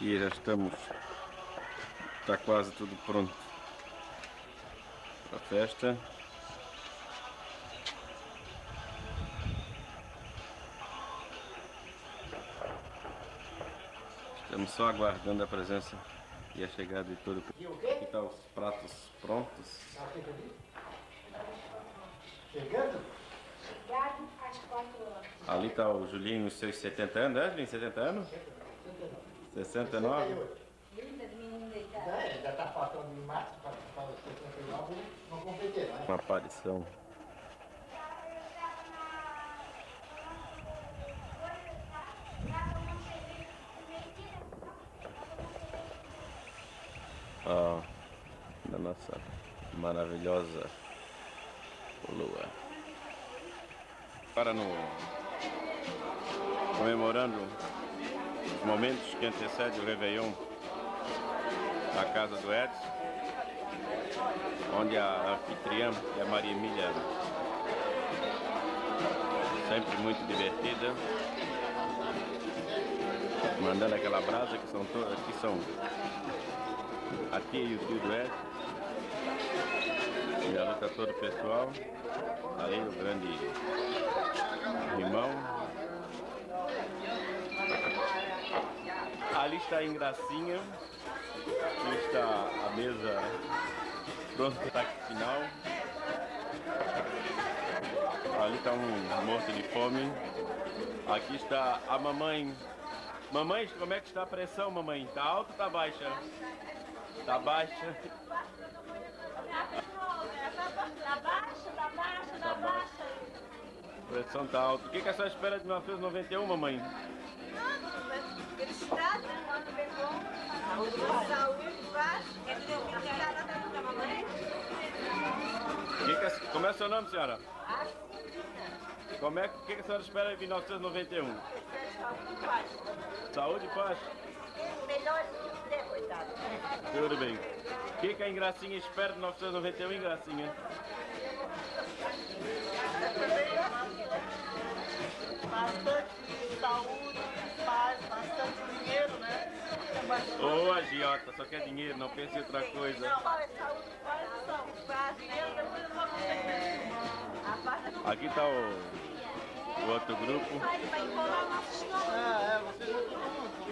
E já estamos, está quase tudo pronto para a festa. Estamos só aguardando a presença e a chegada de todo o público. Aqui estão os pratos prontos. Chegando? Chegado às 4 horas. Ali está o Julinho nos seus 70 anos, né, Julinho? 70 anos? 69? Linda de menino deitado. É, ainda está faltando mais para para os 69, não completei, não é? Uma aparição. Ó, da nossa maravilhosa lua. Para no comemorando os momentos que antecedem o Réveillon na casa do Edson, onde a anfitriã é a Maria Emília, sempre muito divertida, mandando aquela brasa que são todas, que são a tia e o tio do Edson, e a todo o pessoal, aí o grande irmão. Ali está a Ingracinha, aqui está a mesa pronta para o ataque final. Ali está um morto de fome. Aqui está a mamãe. Mamãe, como é que está a pressão, mamãe? Está alta ou está baixa? Está baixa. Tá baixa, tá baixa, tá baixa. A pressão está alta. O que, que a senhora espera de 1991, mamãe? Felicidade, né? Um ano bem bom. Saúde, paz. Quer dizer, o que a senhora tá da mamãe? Que que a- como é o seu nome, senhora? Como é que, o que, que a senhora espera de 1991? Saúde, paz. Saúde e paz? Melhor coitado. Tudo bem. O que, que a Ingracinha espera de 1991, Ingracinha? Bastante saúde, paz, bastante dinheiro, né? Ô, agiota, só quer dinheiro, não pense em outra coisa. Não, paz, saúde, paz, saúde, paz, dinheiro, depois eu vou conseguir. A paz é Aqui está o, o outro grupo. É, é, vocês junto.